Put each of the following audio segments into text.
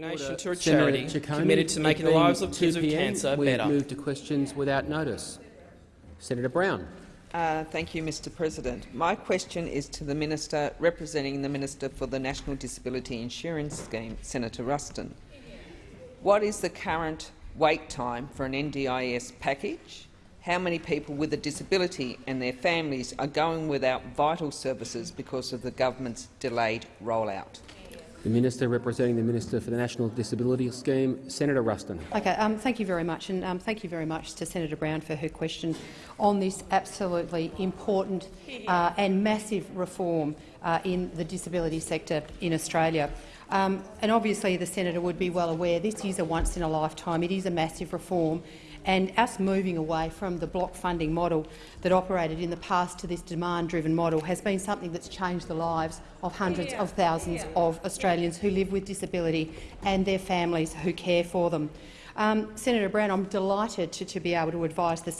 Donation to a Senator charity Ciccone, committed to making the lives of 2 kids with PM, cancer we better. move to questions without notice. Senator Brown. Uh, thank you, Mr President. My question is to the Minister representing the Minister for the National Disability Insurance Scheme, Senator Ruston. What is the current wait time for an NDIS package? How many people with a disability and their families are going without vital services because of the government's delayed rollout? The Minister representing the Minister for the National Disability Scheme, Senator Ruston. Okay, um, thank you very much, and um, thank you very much to Senator Brown for her question on this absolutely important uh, and massive reform uh, in the disability sector in Australia. Um, and obviously, the senator would be well aware this is a once-in-a-lifetime. It is a massive reform, and us moving away from the block funding model that operated in the past to this demand-driven model has been something that's changed the lives of hundreds of thousands of Australians who live with disability and their families who care for them. Um, Senator Brown, I'm delighted to, to, be able to advise the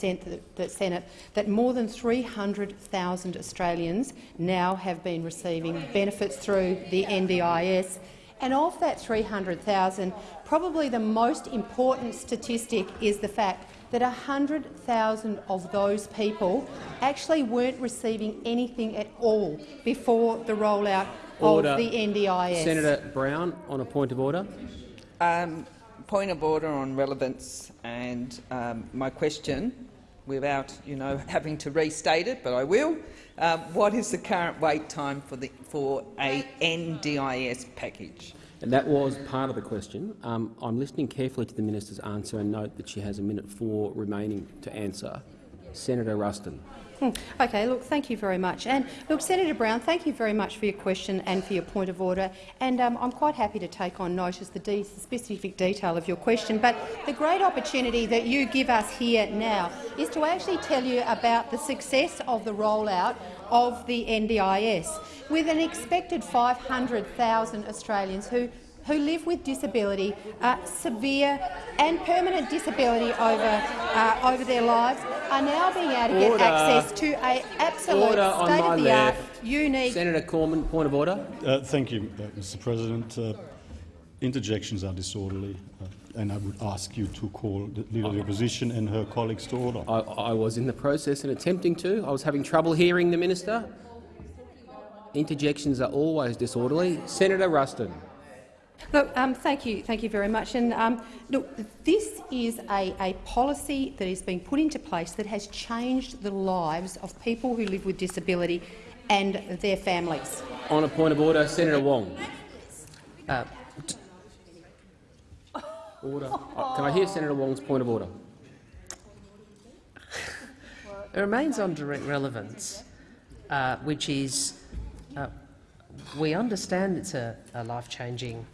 the Senate that more than 300,000 Australians now have been receiving benefits through the NDIS. And of that 300,000, probably the most important statistic is the fact that 100,000 of those people actually weren't receiving anything at all before the rollout Order. of the NDIS. Senator Brown, on a point of order. Um, point of order on relevance and um, my question, without you know having to restate it, but I will. Um, what is the current wait time for the for a NDIS package? And that was part of the question. Um, I'm listening carefully to the minister's answer and note that she has a minute four remaining to answer. Senator Ruston. Hmm. Okay, look, thank you very much. And look, Senator Brown, thank you very much for your question and for your point of order. And um, I'm quite happy to take on notice the, de specific detail of your question. But the great opportunity that you give us here now is to actually tell you about the success of the rollout of the NDIS, with an expected 500,000 Australians who who live with disability, uh, severe and permanent disability over, uh, over their lives, are now being able to Order. get access to a absolute state-of-the-art, unique— Senator Cormann, point of order. Uh, thank you, uh, Mr President. Uh, interjections are disorderly, uh, and I would ask you to call the Leader of the Opposition and her colleagues to order. I, I was in the process and attempting to. I was having trouble hearing the minister. Interjections are always disorderly. Senator Ruston. Look, um, thank you, thank you very much. And um, look, this is a, a policy that is being put into place that has changed the lives of people who live with disability and their families. On a point of order, Senator Wong. Uh, order. Uh, can I hear Senator Wong's point of order? It remains on direct relevance, uh, which is uh, we understand it's a, a life-changing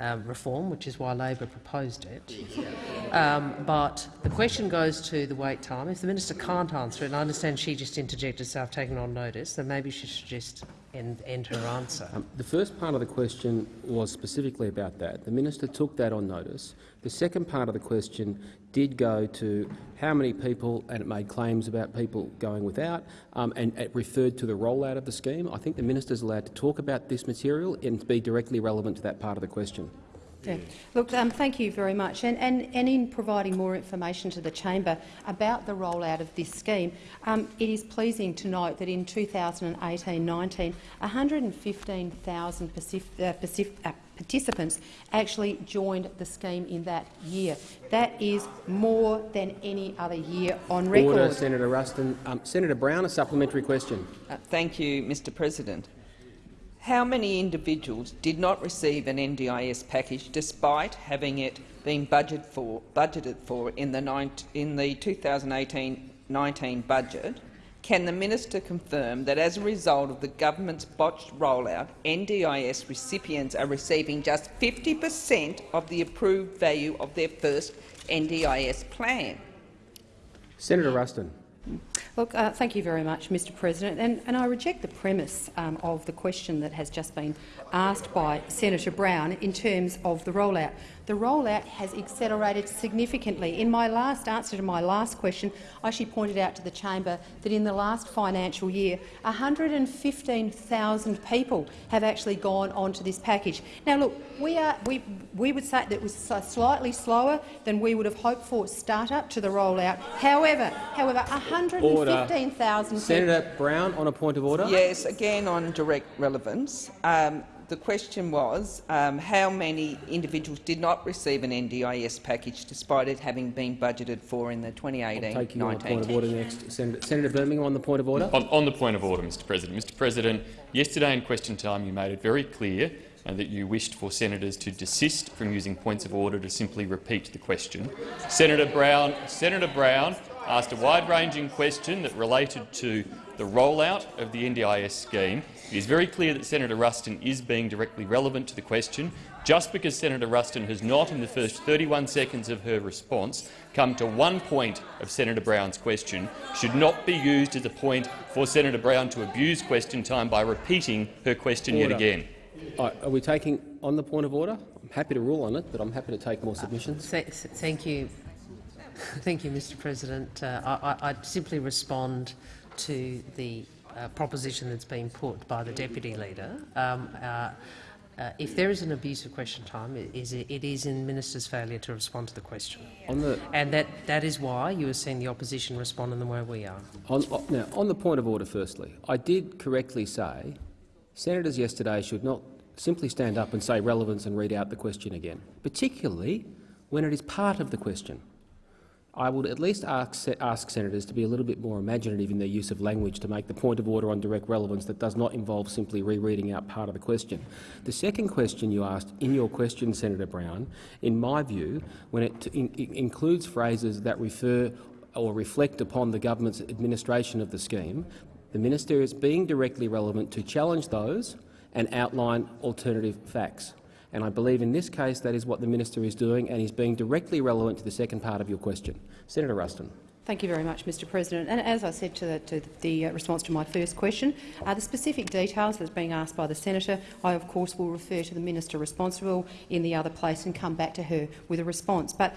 um, reform, which is why Labor proposed it. Um, but the question goes to the wait time. If the minister can't answer it, and I understand she just interjected herself, taken on notice, then maybe she should just end, end her answer. Um, the first part of the question was specifically about that. The minister took that on notice. The second part of the question did go to how many people, and it made claims about people going without, um, and it referred to the rollout of the scheme. I think the minister is allowed to talk about this material and be directly relevant to that part of the question. Yeah. Look, um, thank you very much. And, and, and, in providing more information to the chamber about the rollout of this scheme, um, it is pleasing to note that in 2018-19, 115,000 uh, uh, participants actually joined the scheme in that year. That is more than any other year on record. Order, Senator Ruston. Um, Senator Brown, a supplementary question. Uh, thank you, Mr President. How many individuals did not receive an NDIS package despite having it been budget for, budgeted for in the, in the 2018-19 budget? Can the minister confirm that as a result of the government's botched rollout, NDIS recipients are receiving just 50 per cent of the approved value of their first NDIS plan? Senator Ruston. Look, uh, thank you very much, Mr President, and, and I reject the premise um, of the question that has just been asked by Senator Brown in terms of the rollout. The rollout has accelerated significantly. In my last answer to my last question, I actually pointed out to the chamber that in the last financial year, 115,000 people have actually gone onto this package. Now, look, we, are, we, we would say that it was slightly slower than we would have hoped for start-up to the rollout. However, however, 115,000 Senator Brown, on a point of order. Yes, again on direct relevance. Um, the question was um, how many individuals did not receive an NDIS package despite it having been budgeted for in the 2018-19 Take you on a point of order next. Senator, Senator Birmingham on the point of order. On, on the point of order, Mr President. Mr President, yesterday in question time you made it very clear uh, that you wished for senators to desist from using points of order to simply repeat the question. Senator Brown, Senator Brown asked a wide-ranging question that related to the rollout of the NDIS scheme. It is very clear that Senator Ruston is being directly relevant to the question. Just because Senator Ruston has not, in the first 31 seconds of her response, come to one point of Senator Brown's question, should not be used as a point for Senator Brown to abuse question time by repeating her question Order. yet again. Right, are we taking on the point of order? I'm happy to rule on it, but I'm happy to take more submissions. Th th thank you, thank you, Mr. President. Uh, I, I, I'd simply respond to the uh, proposition that's been put by the deputy leader. Um, uh, uh, if there is an abuse of question time, it is, it is in minister's failure to respond to the question, On the and that that is why you are seeing the opposition respond in the way we are. on- now on the point of order, firstly, I did correctly say senators yesterday should not simply stand up and say relevance and read out the question again, particularly when it is part of the question. I would at least ask, ask senators to be a little bit more imaginative in their use of language to make the point of order on direct relevance that does not involve simply rereading out part of the question. The second question you asked in your question, Senator Brown, in my view, when it, in, it includes phrases that refer or reflect upon the government's administration of the scheme, the minister is being directly relevant to challenge those and outline alternative facts. And I believe in this case that is what the minister is doing and is being directly relevant to the second part of your question. Senator Ruston. Thank you very much, Mr President. And as I said to the, to the uh, response to my first question, uh, the specific details that's being asked by the senator, I of course will refer to the minister responsible in the other place and come back to her with a response. But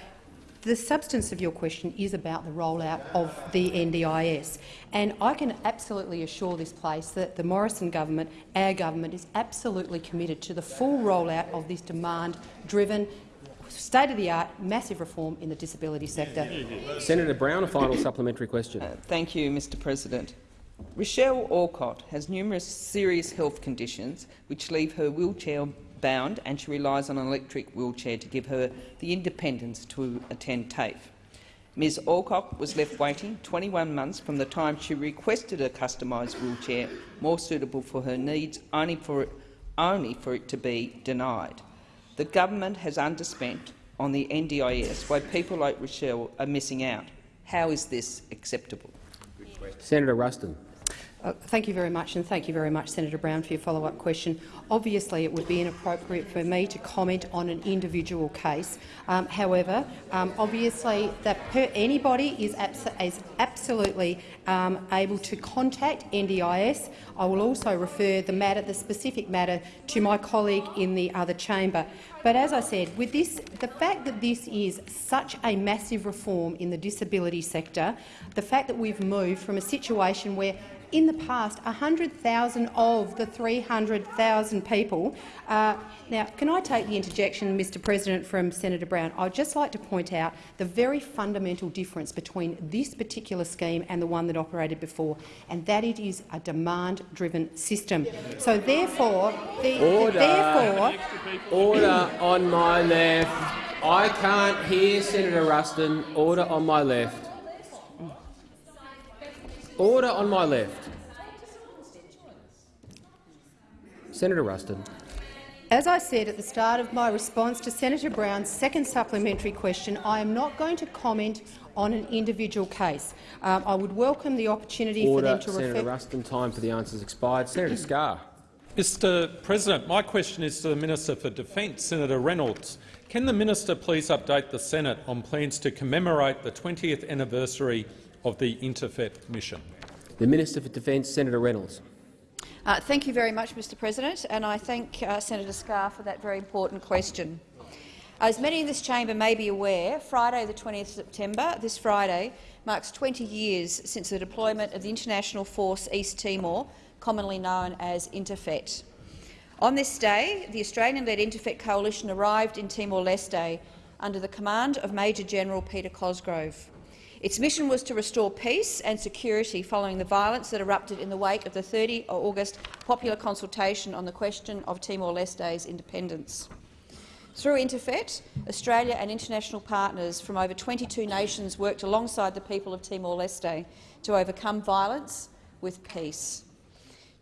the substance of your question is about the rollout of the NDIS. And I can absolutely assure this place that the Morrison government, our government, is absolutely committed to the full rollout of this demand-driven, state-of-the-art, massive reform in the disability sector. Senator Brown, a final supplementary question. Uh, thank you, Mr President. Rochelle Alcott has numerous serious health conditions which leave her wheelchair bound and she relies on an electric wheelchair to give her the independence to attend TAFE. Ms Alcock was left waiting 21 months from the time she requested a customised wheelchair more suitable for her needs, only for, it, only for it to be denied. The government has underspent on the NDIS while people like Rochelle are missing out. How is this acceptable? Senator Ruston. Uh, thank you very much, and thank you very much, Senator Brown, for your follow-up question. Obviously, it would be inappropriate for me to comment on an individual case. Um, however, um, obviously, that anybody is, abs is absolutely um, able to contact NDIS. I will also refer the matter, the specific matter, to my colleague in the other chamber. But as I said, with this, the fact that this is such a massive reform in the disability sector, the fact that we've moved from a situation where in the past, 100,000 of the 300,000 people. Uh, now, can I take the interjection, Mr President, from Senator Brown? I'd just like to point out the very fundamental difference between this particular scheme and the one that operated before, and that it is a demand-driven system. So, therefore, the, Order. therefore, Order on my left. I can't hear Senator Ruston. Order on my left. Order on my left. Senator Ruston. As I said at the start of my response to Senator Brown's second supplementary question, I am not going to comment on an individual case. Um, I would welcome the opportunity Order. for them to Senator refer— Ruston, time for the answers expired. Senator Scarr. Mr President, my question is to the Minister for Defence, Senator Reynolds. Can the minister please update the Senate on plans to commemorate the 20th anniversary of the Interfet mission? The Minister for Defence, Senator Reynolds. Uh, thank you very much, Mr President, and I thank uh, Senator Scarr for that very important question. As many in this chamber may be aware, Friday the 20th September, this Friday, marks 20 years since the deployment of the International Force East Timor, commonly known as Interfet. On this day, the Australian-led Interfet coalition arrived in Timor-Leste under the command of Major General Peter Cosgrove. Its mission was to restore peace and security following the violence that erupted in the wake of the 30 August popular consultation on the question of Timor-Leste's independence. Through Interfet, Australia and international partners from over 22 nations worked alongside the people of Timor-Leste to overcome violence with peace.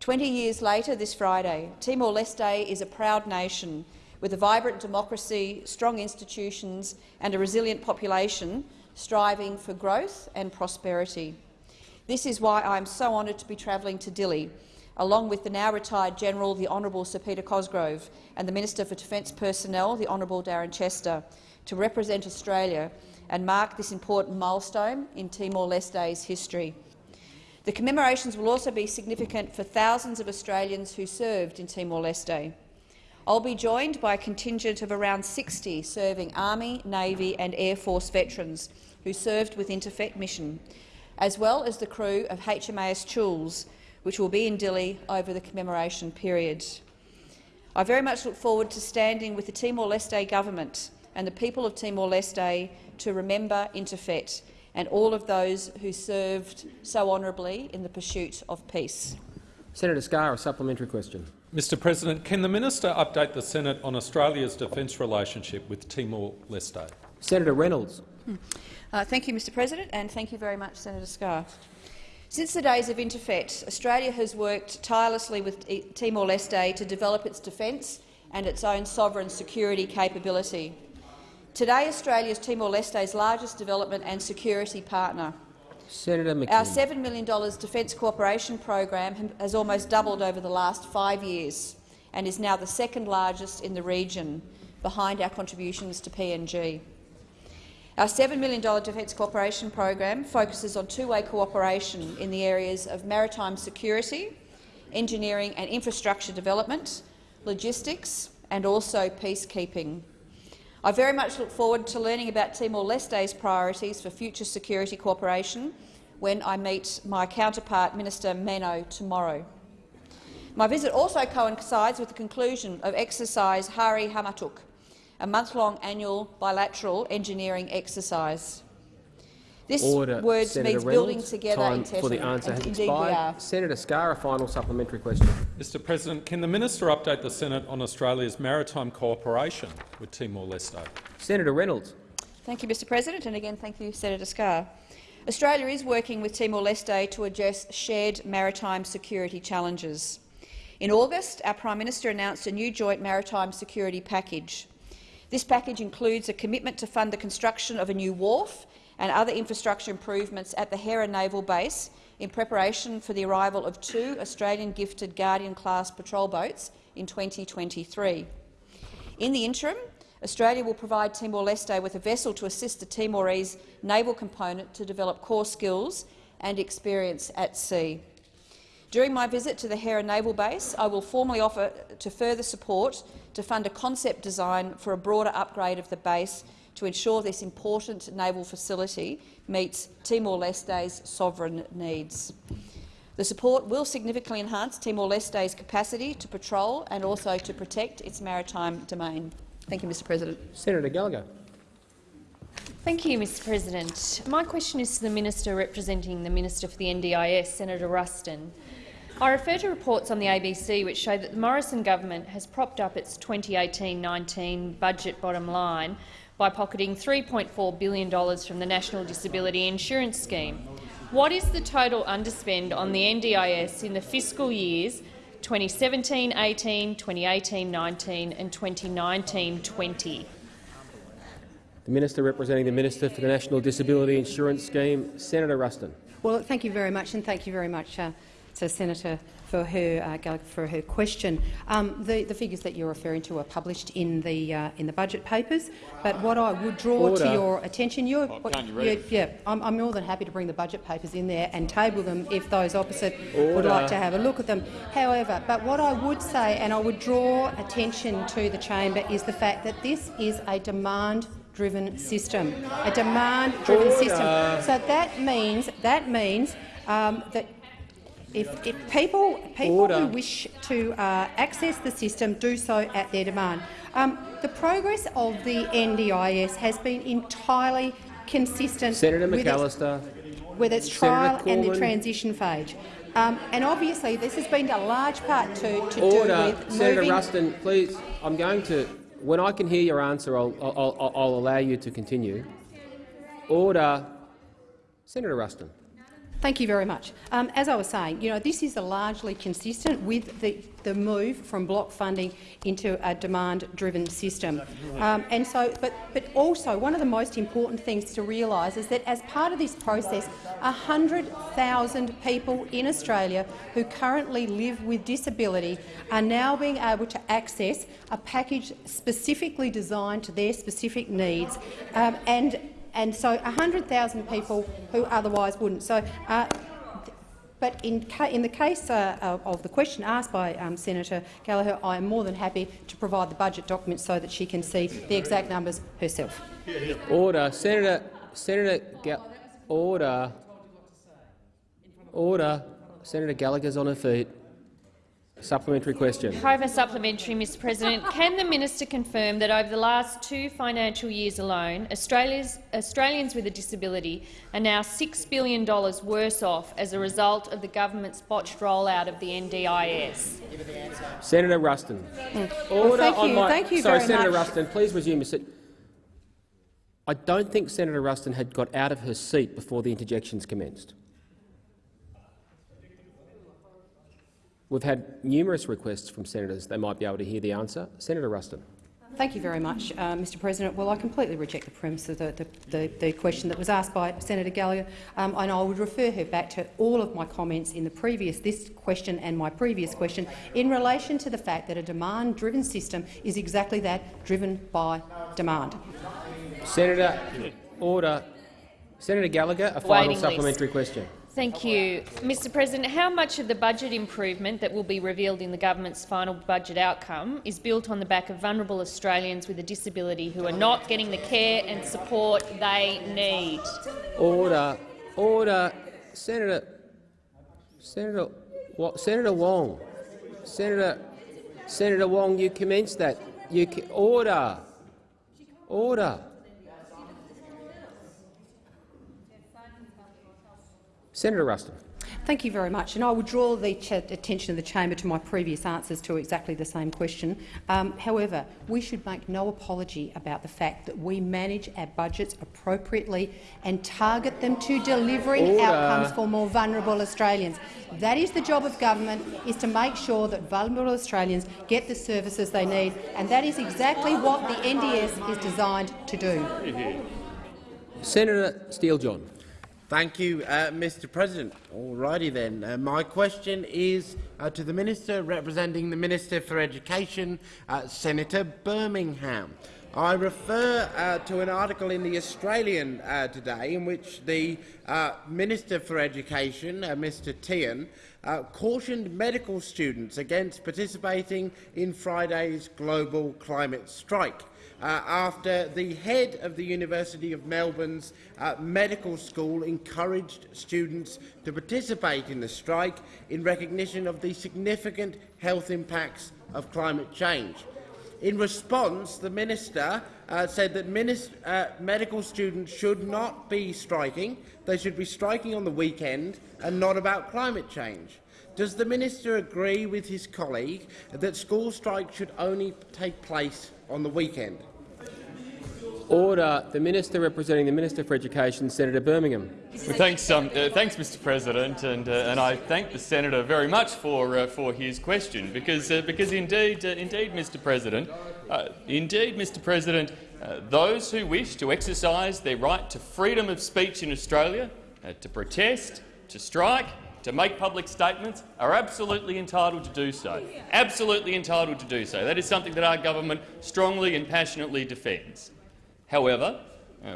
Twenty years later this Friday, Timor-Leste is a proud nation with a vibrant democracy, strong institutions and a resilient population striving for growth and prosperity. This is why I am so honoured to be travelling to Dili along with the now retired General, the Honourable Sir Peter Cosgrove, and the Minister for Defence Personnel, the Honourable Darren Chester, to represent Australia and mark this important milestone in Timor-Leste's history. The commemorations will also be significant for thousands of Australians who served in Timor-Leste. I'll be joined by a contingent of around 60 serving Army, Navy and Air Force veterans who served with Interfet mission, as well as the crew of HMAS Choules, which will be in Dili over the commemoration period. I very much look forward to standing with the Timor-Leste government and the people of Timor-Leste to remember Interfet and all of those who served so honourably in the pursuit of peace. Senator Scarr, a supplementary question. Mr President, can the minister update the Senate on Australia's defence relationship with Timor-Leste? Senator Reynolds. Uh, thank you, Mr President, and thank you very much, Senator Scarr. Since the days of Interfet, Australia has worked tirelessly with Timor-Leste to develop its defence and its own sovereign security capability. Today, Australia is Timor-Leste's largest development and security partner. Senator. Our $7 million defence cooperation program has almost doubled over the last five years and is now the second largest in the region, behind our contributions to PNG. Our $7 million Defence Cooperation Program focuses on two-way cooperation in the areas of maritime security, engineering and infrastructure development, logistics and also peacekeeping. I very much look forward to learning about Timor-Leste's priorities for future security cooperation when I meet my counterpart, Minister Meno, tomorrow. My visit also coincides with the conclusion of exercise Hari'i Hamutuk, a month-long annual bilateral engineering exercise. This Order. word Senator means Reynolds. building together Time in for the answer and has expired. Senator Scarr, a final supplementary question. Mr President, can the minister update the Senate on Australia's maritime cooperation with Timor-Leste? Senator Reynolds. Thank you, Mr President, and again thank you, Senator Scarr. Australia is working with Timor-Leste to address shared maritime security challenges. In August, our Prime Minister announced a new joint maritime security package. This package includes a commitment to fund the construction of a new wharf and other infrastructure improvements at the Hera Naval Base in preparation for the arrival of two Australian gifted Guardian-class patrol boats in 2023. In the interim, Australia will provide Timor-Leste with a vessel to assist the Timorese naval component to develop core skills and experience at sea. During my visit to the Hera Naval Base, I will formally offer to further support to fund a concept design for a broader upgrade of the base to ensure this important naval facility meets Timor-Leste's sovereign needs. The support will significantly enhance Timor-Leste's capacity to patrol and also to protect its maritime domain. Thank you, Mr President. Senator Gallagher. Thank you, Mr President. My question is to the Minister representing the Minister for the NDIS, Senator Ruston. I refer to reports on the ABC which show that the Morrison government has propped up its 2018-19 budget bottom line by pocketing $3.4 billion from the National Disability Insurance Scheme. What is the total underspend on the NDIS in the fiscal years 2017-18, 2018-19 and 2019-20? The Minister representing the Minister for the National Disability Insurance Scheme, Senator Ruston. Well, thank you very much, and thank you very much, uh, to Senator for her, uh, for her question. Um, the, the, figures that you're referring to are published in the uh, in the budget papers. But what I would draw Order. to your attention, you're, Oh, what, can't you read yeah, yeah, I'm, I'm, more than happy to bring the budget papers in there and table them if those opposite would like to have a look at them. However, but what I would say, and I would draw attention to the chamber, is the fact that this is a demand driven system, a demand-driven Order. system. So that means that means um, that if, if people people Order. who wish to uh, access the system do so at their demand. Um, the progress of the NDIS has been entirely consistent Senator with its, McAllister. with its trial and the transition phase. Um, and obviously, this has been a large part to, to do with Senator Ruston, please. I'm going to. When I can hear your answer, I'll, I'll, I'll, I'll allow you to continue. Order. Senator Ruston. Thank you very much. Um, as I was saying, you know, this is largely consistent with the, the move from block funding into a demand-driven system. Um, and so, but, but also, one of the most important things to realise is that as part of this process, 100,000 people in Australia who currently live with disability are now being able to access a package specifically designed to their specific needs. Um, and and so 100,000 people who otherwise wouldn't. So, uh, but in, in the case uh, of, the question asked by um, Senator Gallagher, I am more than happy to provide the budget documents so that she can see the exact numbers herself. Order. Senator. Senator. Order. Order. Senator Gallagher's on her feet. Supplementary question. Over supplementary, Mr President. Can the minister confirm that over the last two financial years alone, Australia's, Australians with a disability are now $6 billion worse off as a result of the government's botched rollout of the NDIS? Senator Ruston. Well, Order thank on you. my. Thank you sorry, very Senator much. Ruston. Please resume your seat. I don't think Senator Ruston had got out of her seat before the interjections commenced. We've had numerous requests from senators. They might be able to hear the answer. Senator Ruston. Thank you very much, uh, Mr President. Well, I completely reject the premise of the, the, the, the question that was asked by Senator Gallagher, um, and I would refer her back to all of my comments in the previous this question and my previous question in relation to the fact that a demand-driven system is exactly that, driven by demand. Senator, order. Senator Gallagher, a final Waiting supplementary list. question. Thank you. Mr President, how much of the budget improvement that will be revealed in the government's final budget outcome is built on the back of vulnerable Australians with a disability who are not getting the care and support they need? Order. Order. Senator. Senator. What? Senator Wong. Senator. Senator Wong, you commenced that. You order. Order. Senator Ruston. Thank you very much. And I would draw the attention of the chamber to my previous answers to exactly the same question. Um, however, we should make no apology about the fact that we manage our budgets appropriately and target them to delivering Order. outcomes for more vulnerable Australians. That is the job of government, is to make sure that vulnerable Australians get the services they need, and that is exactly what the NDS is designed to do. Senator Steele-John. Thank you, uh, Mr President. All righty then. Uh, my question is uh, to the Minister representing the Minister for Education, uh, Senator Birmingham. I refer uh, to an article in The Australian uh, today in which the uh, Minister for Education, uh, Mr Tehan, uh, cautioned medical students against participating in Friday's global climate strike. Uh, after the head of the University of Melbourne's uh, medical school encouraged students to participate in the strike in recognition of the significant health impacts of climate change. In response, the minister uh, said that minis uh, medical students should not be striking. They should be striking on the weekend and not about climate change. Does the minister agree with his colleague that school strikes should only take place on the weekend? Order. The Minister representing the Minister for Education, Senator Birmingham. Well, thanks, um, uh, thanks, Mr. President, and, uh, and I thank the senator very much for uh, for his question, because uh, because indeed, uh, indeed, Mr. President, uh, indeed, Mr. President, those who wish to exercise their right to freedom of speech in Australia, to protest, to strike, to make public statements are absolutely entitled to do so. Absolutely entitled to do so. That is something that our government strongly and passionately defends. However,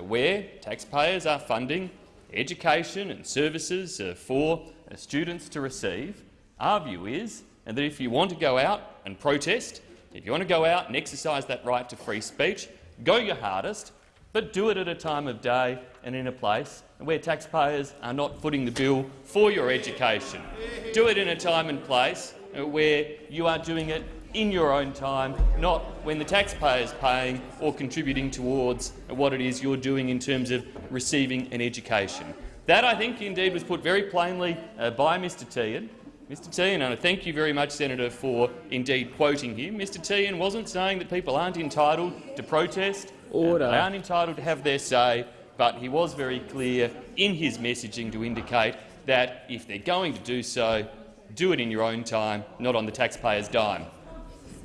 where taxpayers are funding education and services uh, for uh, students to receive, our view is that if you want to go out and protest, if you want to go out and exercise that right to free speech, go your hardest, but do it at a time of day and in a place where taxpayers are not footing the bill for your education. Do it in a time and place uh, where you are doing it in your own time, not when the taxpayer is paying or contributing towards what it is you're doing in terms of receiving an education. That, I think, indeed was put very plainly uh, by Mr Tehan. Mr Tehan, and I thank you very much, Senator, for indeed quoting him. Mr Tehan wasn't saying that people aren't entitled to protest, Order. they aren't entitled to have their say, but he was very clear in his messaging to indicate that if they're going to do so, do it in your own time, not on the taxpayer's dime.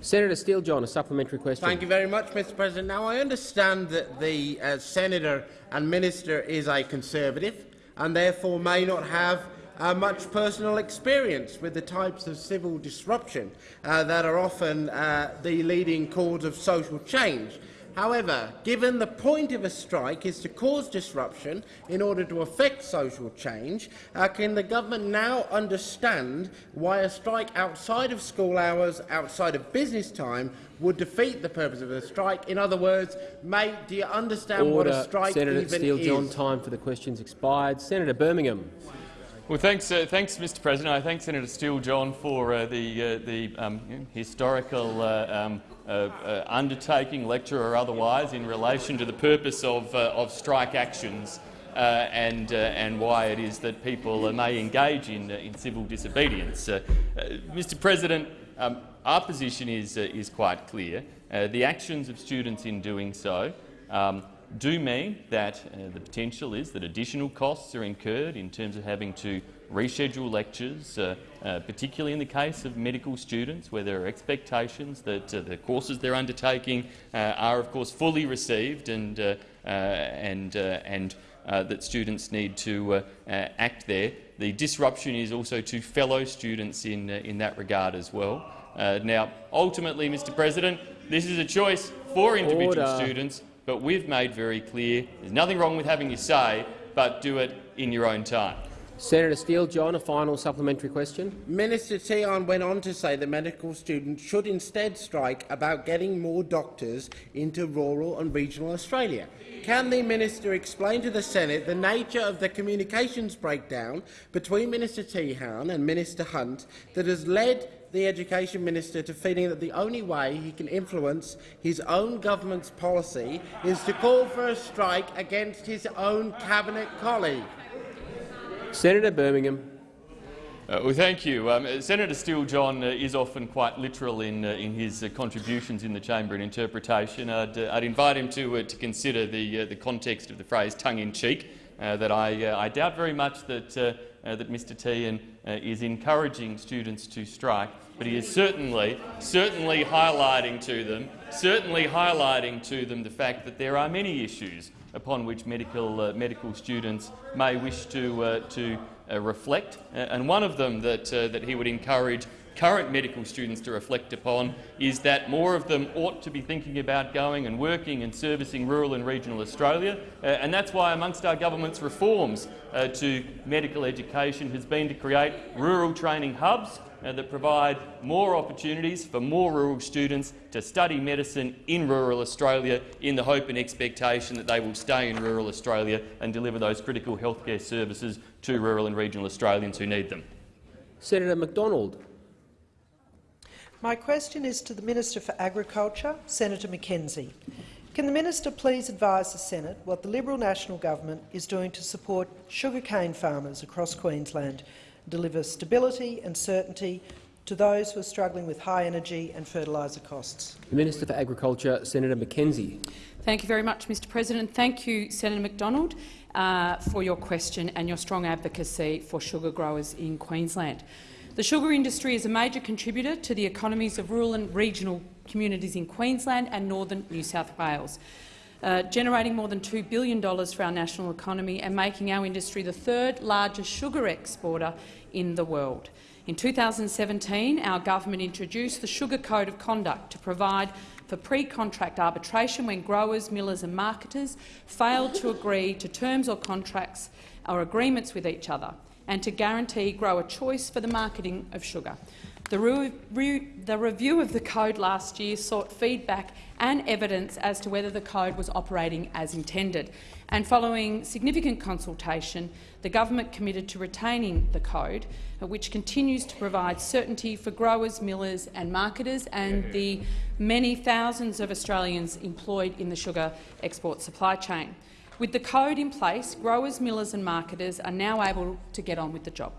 Senator Steele-John, a supplementary question. Thank you very much, Mr President. Now, I understand that the uh, Senator and Minister is a Conservative and therefore may not have uh, much personal experience with the types of civil disruption uh, that are often uh, the leading cause of social change. However, given the point of a strike is to cause disruption in order to affect social change, uh, can the government now understand why a strike outside of school hours, outside of business time, would defeat the purpose of a strike? In other words, mate, do you understand Order. what a strike Senator even Steele-John, is? time for the questions expired. Senator Birmingham. Well, thanks, uh, thanks, Mr. President. I thank Senator Steele-John for uh, the, uh, the um, historical uh, um, uh, uh, undertaking, lecture or otherwise, in relation to the purpose of, of strike actions and, and why it is that people may engage in, in civil disobedience. Mr. President, um, our position is, is quite clear. the actions of students in doing so um, do mean that uh, the potential is that additional costs are incurred in terms of having to reschedule lectures, uh, uh, particularly in the case of medical students where there are expectations that uh, the courses they're undertaking uh, are of course fully received and, uh, and, and that students need to act there. The disruption is also to fellow students in, in that regard as well. now, ultimately, Mr President, this is a choice for individual Order. students but we've made very clear there's nothing wrong with having your say, but do it in your own time. Senator Steele-John, a final supplementary question. Minister Tehan went on to say that medical students should instead strike about getting more doctors into rural and regional Australia. Can the minister explain to the Senate the nature of the communications breakdown between Minister Tehan and Minister Hunt that has led the Education Minister to feeling that the only way he can influence his own government's policy is to call for a strike against his own cabinet colleague? Senator Birmingham. Uh, well, thank you. Um, Senator Steele-John uh, is often quite literal in, uh, in his uh, contributions in the chamber and interpretation. I'd, uh, I'd invite him to, uh, to consider the, the context of the phrase tongue-in-cheek, that I, I doubt very much that, that Mr Tehan is encouraging students to strike, but he is certainly, certainly highlighting to them, certainly highlighting to them the fact that there are many issues upon which medical, uh, medical students may wish to, uh, to uh, reflect. and one of them that, that he would encourage current medical students to reflect upon is that more of them ought to be thinking about going and working and servicing rural and regional Australia. Uh, and that's why amongst our government's reforms uh, to medical education has been to create rural training hubs uh, that provide more opportunities for more rural students to study medicine in rural Australia in the hope and expectation that they will stay in rural Australia and deliver those critical healthcare services to rural and regional Australians who need them. Senator McDonald. My question is to the Minister for Agriculture, Senator McKenzie. Can the minister please advise the Senate what the Liberal National Government is doing to support sugarcane farmers across Queensland deliver stability and certainty to those who are struggling with high energy and fertiliser costs. The Minister for Agriculture, Senator McKenzie. Thank you very much, Mr President. Thank you, Senator McDonald, uh, for your question and your strong advocacy for sugar growers in Queensland. The sugar industry is a major contributor to the economies of rural and regional communities in Queensland and northern New South Wales. Uh, generating more than $2 billion for our national economy and making our industry the third largest sugar exporter in the world. In 2017, our government introduced the Sugar Code of Conduct to provide for pre-contract arbitration when growers, millers and marketers failed to agree to terms or contracts or agreements with each other, and to guarantee grower choice for the marketing of sugar. The, re re the, review of the code last year sought feedback and evidence as to whether the code was operating as intended. And following significant consultation, the government committed to retaining the code, which continues to provide certainty for growers, millers and marketers and the many thousands of Australians employed in the sugar export supply chain. With the code in place, growers, millers and marketers are now able to get on with the job.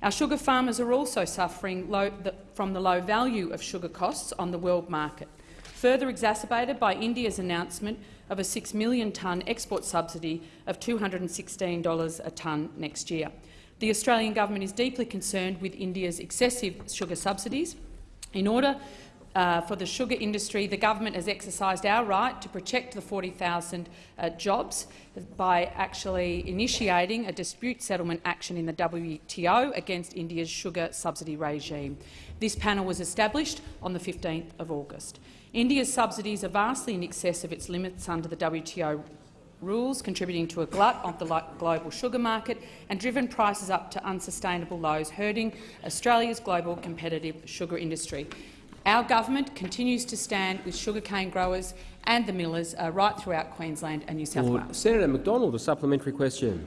Our sugar farmers are also suffering low, the, from the low value of sugar costs on the world market, further exacerbated by India's announcement of a 6 million tonne export subsidy of $216 a tonne next year. The Australian government is deeply concerned with India's excessive sugar subsidies. In order uh, for the sugar industry, the government has exercised our right to protect the 40,000 uh, jobs by actually initiating a dispute settlement action in the WTO against India's sugar subsidy regime. This panel was established on the 15th of August. India's subsidies are vastly in excess of its limits under the WTO rules, contributing to a glut of the global sugar market and driven prices up to unsustainable lows, hurting Australia's global competitive sugar industry. Our government continues to stand with sugarcane growers and the millers uh, right throughout Queensland and New South Wales. Senator McDonald, a supplementary question.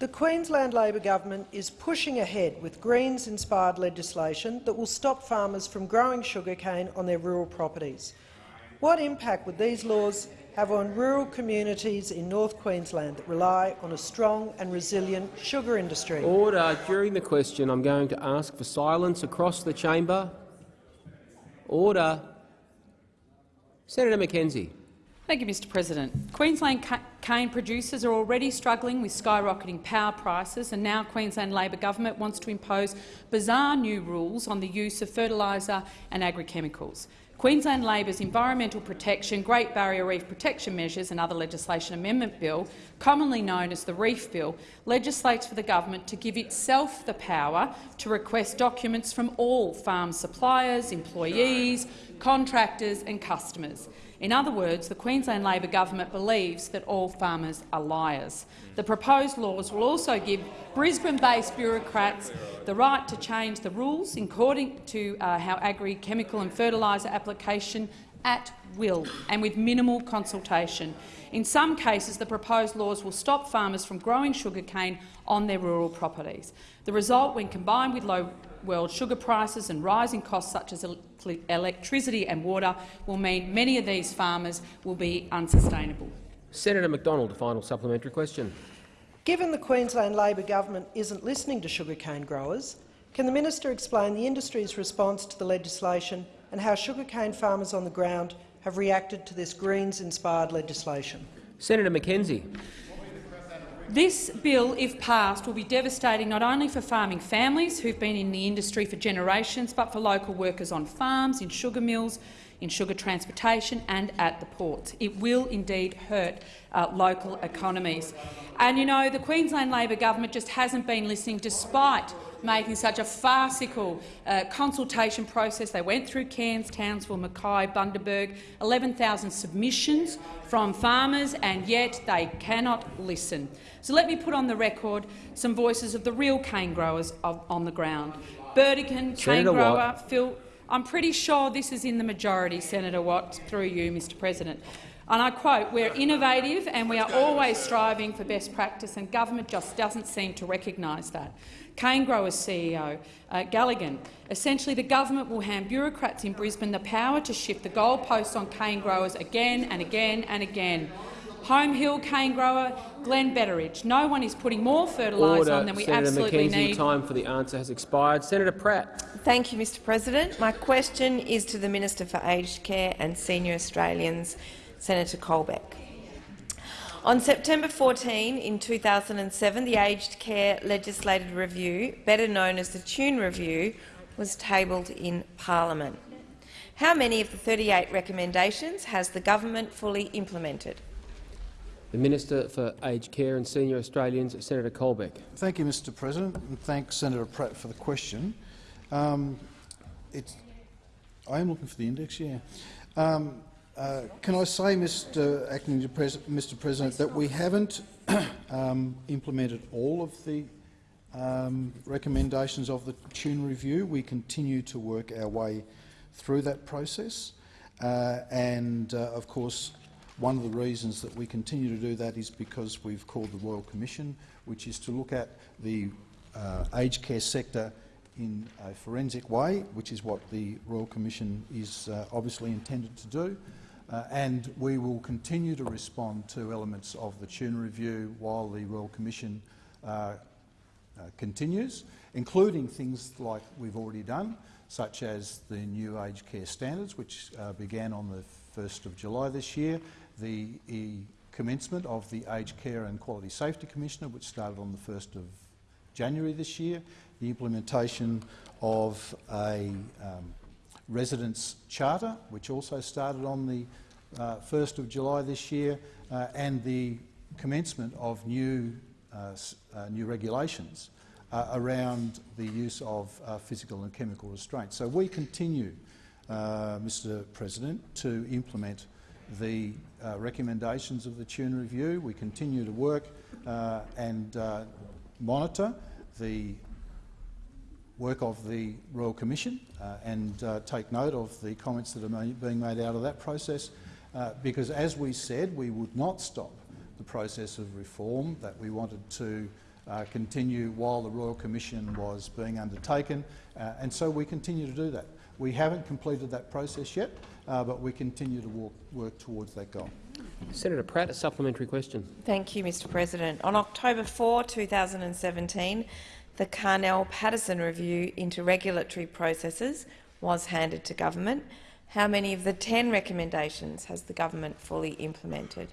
The Queensland Labor government is pushing ahead with Greens-inspired legislation that will stop farmers from growing sugarcane on their rural properties. What impact would these laws have on rural communities in North Queensland that rely on a strong and resilient sugar industry? Order. During the question, I'm going to ask for silence across the chamber. Order. Senator McKenzie. Thank you, Mr President. Queensland cane producers are already struggling with skyrocketing power prices, and now Queensland Labor government wants to impose bizarre new rules on the use of fertiliser and agri-chemicals. Queensland Labor's Environmental Protection, Great Barrier Reef Protection Measures and other legislation amendment bill, commonly known as the Reef Bill, legislates for the government to give itself the power to request documents from all farm suppliers, employees, contractors and customers. In other words, the Queensland Labor government believes that all farmers are liars. The proposed laws will also give Brisbane-based bureaucrats the right to change the rules according to uh, how agri-chemical and fertiliser application at will and with minimal consultation. In some cases, the proposed laws will stop farmers from growing sugarcane on their rural properties. The result, when combined with low world sugar prices and rising costs such as electricity and water, will mean many of these farmers will be unsustainable. Senator McDonald, a final supplementary question. Given the Queensland Labor government isn't listening to sugarcane growers, can the minister explain the industry's response to the legislation and how sugarcane farmers on the ground have reacted to this Greens-inspired legislation? Senator McKenzie. This bill, if passed, will be devastating not only for farming families who've been in the industry for generations, but for local workers on farms, in sugar mills, in sugar transportation and at the ports. It will indeed hurt uh, local economies. And you know, the Queensland Labor government just hasn't been listening despite making such a farcical uh, consultation process. They went through Cairns, Townsville, Mackay, Bundaberg, 11,000 submissions from farmers, and yet they cannot listen. So let me put on the record some voices of the real cane growers of, on the ground. Burdekin, cane grower, Watt. Phil. I'm pretty sure this is in the majority, Senator Watt, through you, Mr President. And I quote, we're innovative and we are always striving for best practice, and government just doesn't seem to recognise that. Cane Growers CEO uh, Galligan. Essentially, the government will hand bureaucrats in Brisbane the power to shift the goalposts on cane growers again and again and again. Home Hill cane grower Glenn Betteridge. No one is putting more fertiliser on than we Senator absolutely McKenzie, need. time for the answer has expired. Senator Pratt. Thank you, Mr President. My question is to the Minister for Aged Care and Senior Australians, Senator Colbeck. On September 14 in 2007, the Aged Care Legislative Review, better known as the Tune Review, was tabled in parliament. How many of the 38 recommendations has the government fully implemented? The Minister for Aged Care and Senior Australians, Senator Colbeck. Thank you, Mr President, and thanks Senator Pratt for the question. Um, I am looking for the index, yeah. Um, uh, can I say, Mr Acting Pres Mr President, that we haven't um, implemented all of the um, recommendations of the tune review. We continue to work our way through that process. Uh, and, uh, of course, one of the reasons that we continue to do that is because we've called the Royal Commission, which is to look at the uh, aged care sector in a forensic way, which is what the Royal Commission is uh, obviously intended to do. Uh, and we will continue to respond to elements of the tune review while the Royal Commission uh, uh, continues, including things like we've already done, such as the new aged care standards, which uh, began on the 1st of July this year, the commencement of the Aged Care and Quality Safety Commissioner, which started on the 1st of January this year, the implementation of a um, residence charter, which also started on the uh, 1st of July this year, uh, and the commencement of new uh, uh, new regulations uh, around the use of physical and chemical restraints. So we continue, Mr President, to implement the recommendations of the Tune Review. We continue to work and monitor the work of the Royal Commission uh, and uh, take note of the comments that are being made out of that process uh, because, as we said, we would not stop the process of reform that we wanted to uh, continue while the Royal Commission was being undertaken, uh, and so we continue to do that. We haven't completed that process yet, uh, but we continue to walk, work towards that goal. Senator Pratt, a supplementary question. Thank you, Mr President. On October 4, 2017, the Carnell-Paterson review into regulatory processes was handed to government. How many of the 10 recommendations has the government fully implemented?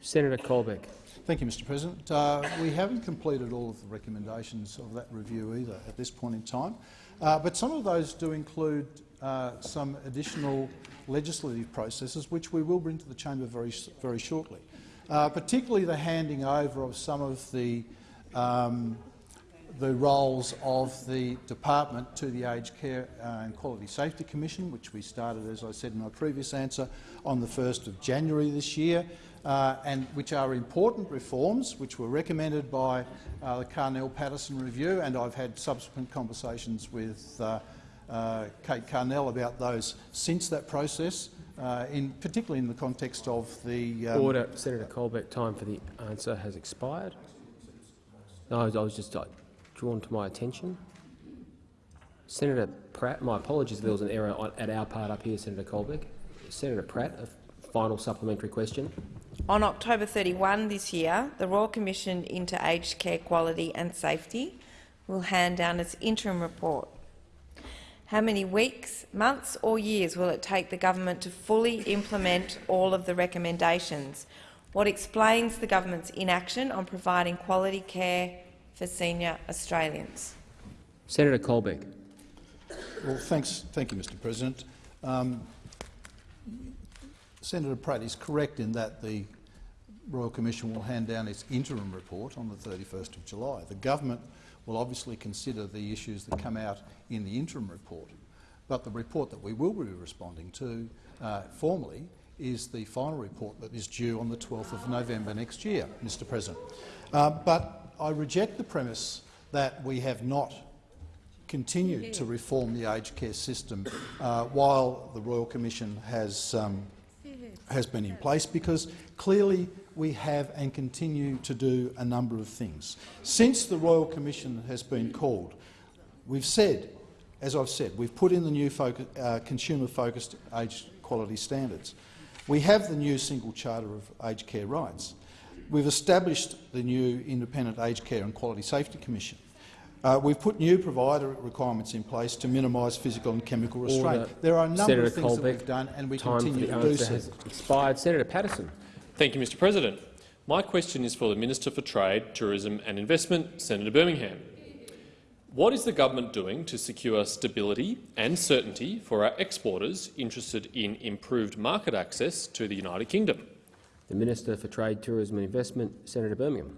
Senator Colbeck. Thank you, Mr President. Uh, we haven't completed all of the recommendations of that review either at this point in time, uh, but some of those do include uh, some additional legislative processes which we will bring to the chamber very, very shortly, uh, particularly the handing over of some of the um, the roles of the department to the Aged Care and Quality Safety Commission, which we started, as I said in my previous answer, on the 1st of January this year uh, and which are important reforms which were recommended by uh, the Carnell Paterson review, and I've had subsequent conversations with uh, uh Kate Carnell about those since that process, uh, in, particularly in the context of the— um, Order. Senator Colbeck, time for the answer has expired. No, I was just uh, drawn to my attention. Senator Pratt, my apologies if there was an error at our part up here, Senator Colbeck. Senator Pratt, a final supplementary question. On October 31 this year, the Royal Commission into Aged Care Quality and Safety will hand down its interim report. How many weeks, months or years will it take the government to fully implement all of the recommendations? What explains the government's inaction on providing quality care for senior Australians? Senator Colbeck. Well, thanks, thank you, Mr President. Um, Senator Pratt is correct in that the Royal Commission will hand down its interim report on the 31st of July. The government will obviously consider the issues that come out in the interim report, but the report that we will be responding to uh, formally is the final report that is due on the 12th of November next year, Mr President. Uh, but I reject the premise that we have not continued to reform the aged care system uh, while the Royal Commission has um, has been in place because clearly we have and continue to do a number of things. Since the Royal Commission has been called, we've said, as I've said, we've put in the new focus, uh, consumer-focused aged quality standards. We have the new single charter of aged care rights. We've established the new independent aged care and quality safety commission. Uh, we've put new provider requirements in place to minimise physical and chemical restraint. Order. There are a number Senator of things Colbeck, that we've done, and we continue to do so. Has expired. Senator Paterson. Thank you, Mr President. My question is for the Minister for Trade, Tourism and Investment, Senator Birmingham. What is the government doing to secure stability and certainty for our exporters interested in improved market access to the United Kingdom? The Minister for Trade, Tourism and Investment, Senator Birmingham.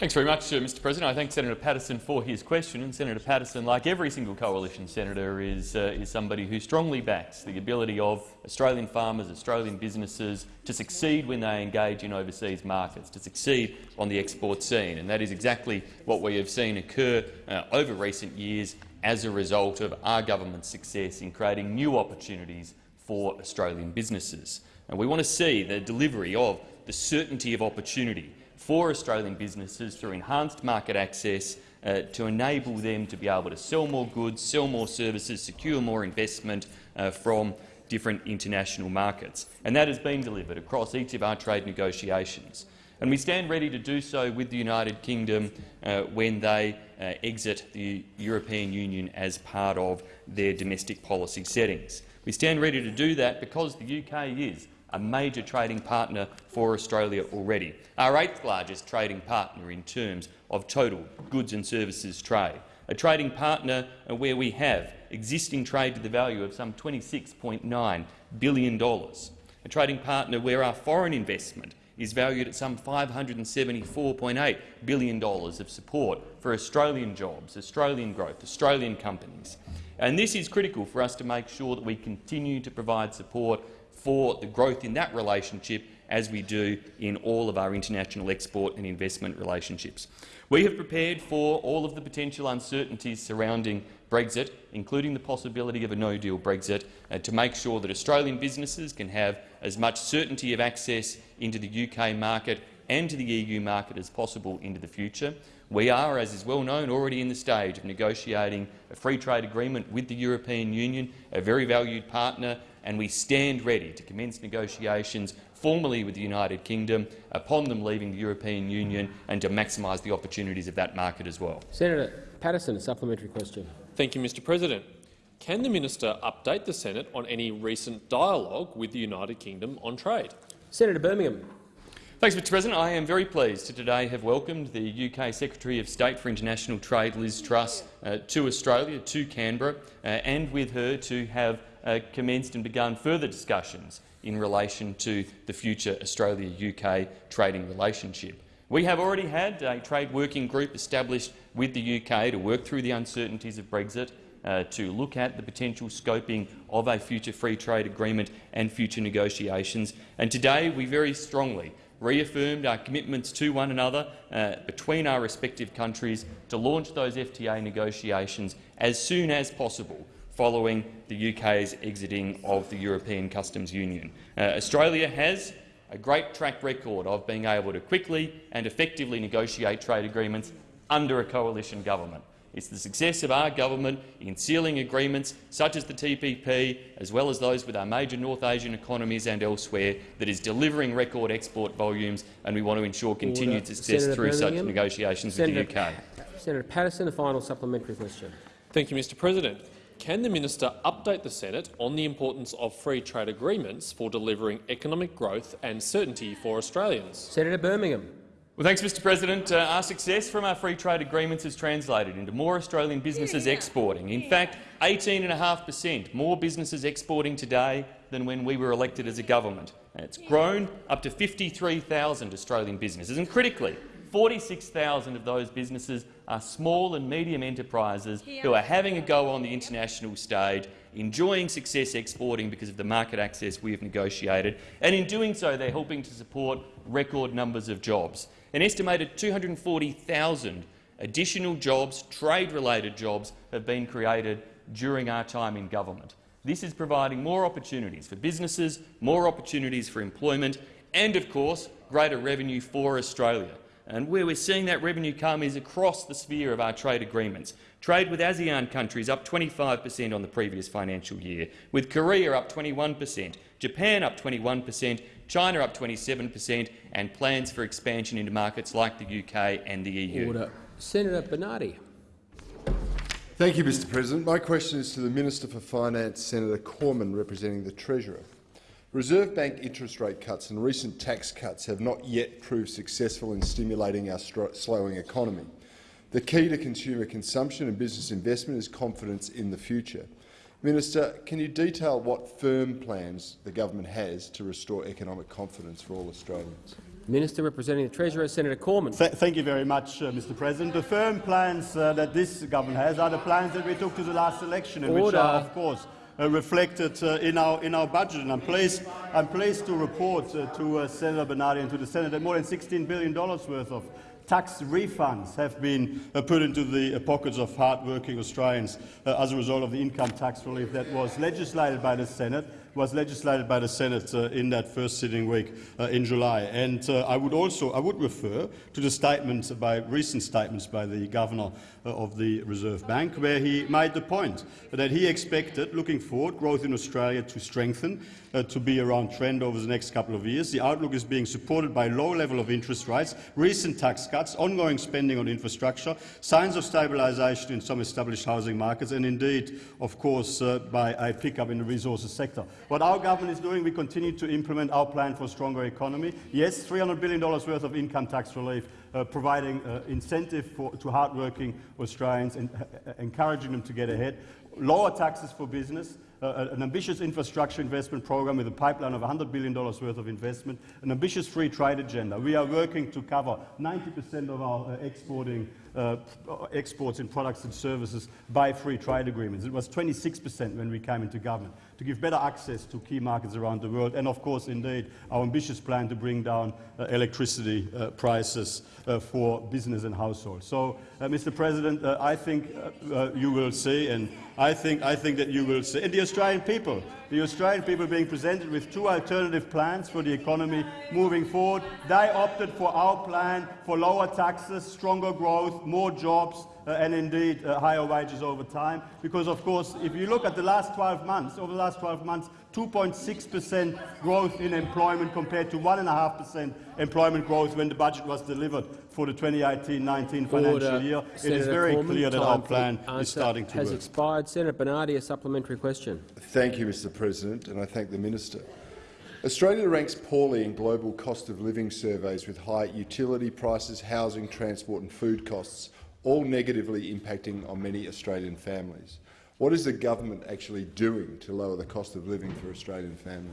Thanks very much, Mr President. I thank Senator Paterson for his question. And Senator Paterson, like every single coalition senator, is, uh, is somebody who strongly backs the ability of Australian farmers, Australian businesses to succeed when they engage in overseas markets, to succeed on the export scene. And that is exactly what we have seen occur uh, over recent years as a result of our government's success in creating new opportunities for Australian businesses. And we want to see the delivery of the certainty of opportunity for Australian businesses through enhanced market access uh, to enable them to be able to sell more goods, sell more services, secure more investment uh, from different international markets. And that has been delivered across each of our trade negotiations. And we stand ready to do so with the United Kingdom uh, when they uh, exit the European Union as part of their domestic policy settings. We stand ready to do that because the UK is a major trading partner for Australia already, our eighth largest trading partner in terms of total goods and services trade, a trading partner where we have existing trade to the value of some $26.9 billion, a trading partner where our foreign investment is valued at some $574.8 billion of support for Australian jobs, Australian growth, Australian companies. And this is critical for us to make sure that we continue to provide support for the growth in that relationship as we do in all of our international export and investment relationships. We have prepared for all of the potential uncertainties surrounding Brexit, including the possibility of a no-deal Brexit, uh, to make sure that Australian businesses can have as much certainty of access into the UK market and to the EU market as possible into the future. We are, as is well known, already in the stage of negotiating a free trade agreement with the European Union, a very valued partner and we stand ready to commence negotiations formally with the United Kingdom upon them leaving the European Union and to maximise the opportunities of that market as well. Senator Paterson, a supplementary question. Thank you, Mr President. Can the minister update the Senate on any recent dialogue with the United Kingdom on trade? Senator Birmingham. Thanks, Mr President. I am very pleased to today have welcomed the UK Secretary of State for International Trade, Liz Truss, uh, to Australia, to Canberra, uh, and with her to have uh, commenced and begun further discussions in relation to the future Australia-UK trading relationship. We have already had a trade working group established with the UK to work through the uncertainties of Brexit, uh, to look at the potential scoping of a future free trade agreement and future negotiations. And today we very strongly reaffirmed our commitments to one another uh, between our respective countries to launch those FTA negotiations as soon as possible following the UK's exiting of the European Customs Union. Uh, Australia has a great track record of being able to quickly and effectively negotiate trade agreements under a coalition government. It's the success of our government in sealing agreements such as the TPP, as well as those with our major North Asian economies and elsewhere, that is delivering record export volumes, and we want to ensure continued Order. success Senator through Birmingham. such negotiations Senator, with the UK. Senator Paterson, a final supplementary question. Thank you, Mr President. Can the minister update the Senate on the importance of free trade agreements for delivering economic growth and certainty for Australians? Senator Birmingham. Well, thanks, Mr President. Uh, our success from our free trade agreements has translated into more Australian businesses exporting. In fact, 18.5 per cent more businesses exporting today than when we were elected as a government. And it's grown up to 53,000 Australian businesses. And critically, 46,000 of those businesses are small and medium enterprises who are having a go on the international stage, enjoying success exporting because of the market access we have negotiated, and in doing so they're helping to support record numbers of jobs. An estimated 240,000 additional jobs, trade-related jobs, have been created during our time in government. This is providing more opportunities for businesses, more opportunities for employment and, of course, greater revenue for Australia. And where we're seeing that revenue come is across the sphere of our trade agreements. Trade with ASEAN countries up 25 per cent on the previous financial year, with Korea up 21 per cent, Japan up 21 per cent, China up 27 per cent, and plans for expansion into markets like the UK and the EU. Order. Senator Bernardi. Thank you, Mr President. My question is to the Minister for Finance, Senator Cormann, representing the Treasurer. Reserve Bank interest rate cuts and recent tax cuts have not yet proved successful in stimulating our slowing economy. The key to consumer consumption and business investment is confidence in the future. Minister, can you detail what firm plans the government has to restore economic confidence for all Australians? Minister representing the Treasurer, Senator Cormann. Th thank you very much, uh, Mr President. The firm plans uh, that this government has are the plans that we took to the last election and which are, of course, reflected uh, in, our, in our budget. And I'm pleased, I'm pleased to report uh, to uh, Senator Bernardi and to the Senate that more than $16 billion worth of tax refunds have been uh, put into the uh, pockets of hard-working Australians uh, as a result of the income tax relief that was legislated by the Senate was legislated by the Senate uh, in that first sitting week uh, in July. And uh, I would also I would refer to the statements by recent statements by the governor uh, of the Reserve Bank, where he made the point that he expected, looking forward, growth in Australia to strengthen, uh, to be around trend over the next couple of years. The outlook is being supported by low level of interest rates, recent tax cuts, ongoing spending on infrastructure, signs of stabilisation in some established housing markets, and indeed, of course, uh, by a pickup in the resources sector. What our government is doing, we continue to implement our plan for a stronger economy. Yes, $300 billion worth of income tax relief, uh, providing uh, incentive for, to hardworking Australians and uh, encouraging them to get ahead. Lower taxes for business, uh, an ambitious infrastructure investment program with a pipeline of $100 billion worth of investment, an ambitious free trade agenda. We are working to cover 90% of our uh, exporting uh, exports in products and services by free trade agreements. It was 26% when we came into government to give better access to key markets around the world, and of course, indeed, our ambitious plan to bring down uh, electricity uh, prices uh, for business and households. So, uh, Mr. President, uh, I think you will see, and I think, I think that you will see, and the Australian people, the Australian people being presented with two alternative plans for the economy moving forward. They opted for our plan for lower taxes, stronger growth, more jobs, uh, and indeed uh, higher wages over time. Because, of course, if you look at the last 12 months, over the last 12 months, 2.6 per cent growth in employment compared to 1.5 per cent employment growth when the budget was delivered for the 2018-19 financial Order. year. Senator it is very Cormann, clear that our plan is starting to has work. expired. Senator Bernardi, a supplementary question. Thank you, Mr President, and I thank the minister. Australia ranks poorly in global cost of living surveys with high utility prices, housing, transport and food costs, all negatively impacting on many Australian families. What is the government actually doing to lower the cost of living for Australian families?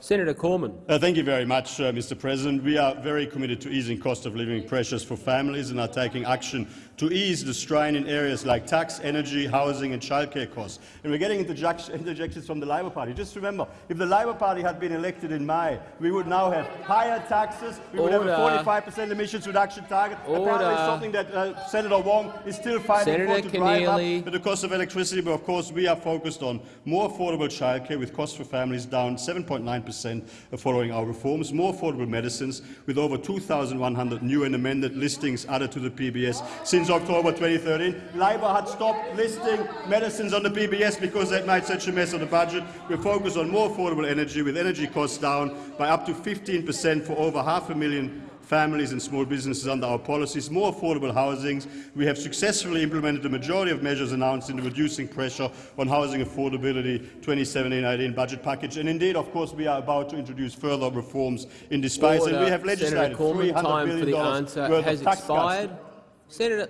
Senator Cormann. Uh, thank you very much, uh, Mr President. We are very committed to easing cost of living pressures for families and are taking action to ease the strain in areas like tax, energy, housing and childcare costs. And we're getting interjections from the Labor Party. Just remember, if the Labor Party had been elected in May, we would now have higher taxes, we would have a 45 per cent emissions reduction target. Order. Apparently something that uh, Senator Wong is still fighting Senator for to drive Keneally. up the cost of electricity. But of course, we are focused on more affordable childcare with costs for families down 7.9 per cent following our reforms, more affordable medicines with over 2,100 new and amended listings added to the PBS since October 2013. Labor had stopped listing medicines on the PBS because they made such a mess of the budget. We're focused on more affordable energy, with energy costs down by up to 15 per cent for over half a million families and small businesses under our policies, more affordable housing. We have successfully implemented the majority of measures announced in the Reducing Pressure on Housing Affordability 2017-18 budget package. And indeed, of course, we are about to introduce further reforms in this space. And we have legislated Senator Cormann, $300 time for the answer worth has of tax expired. cuts. Senator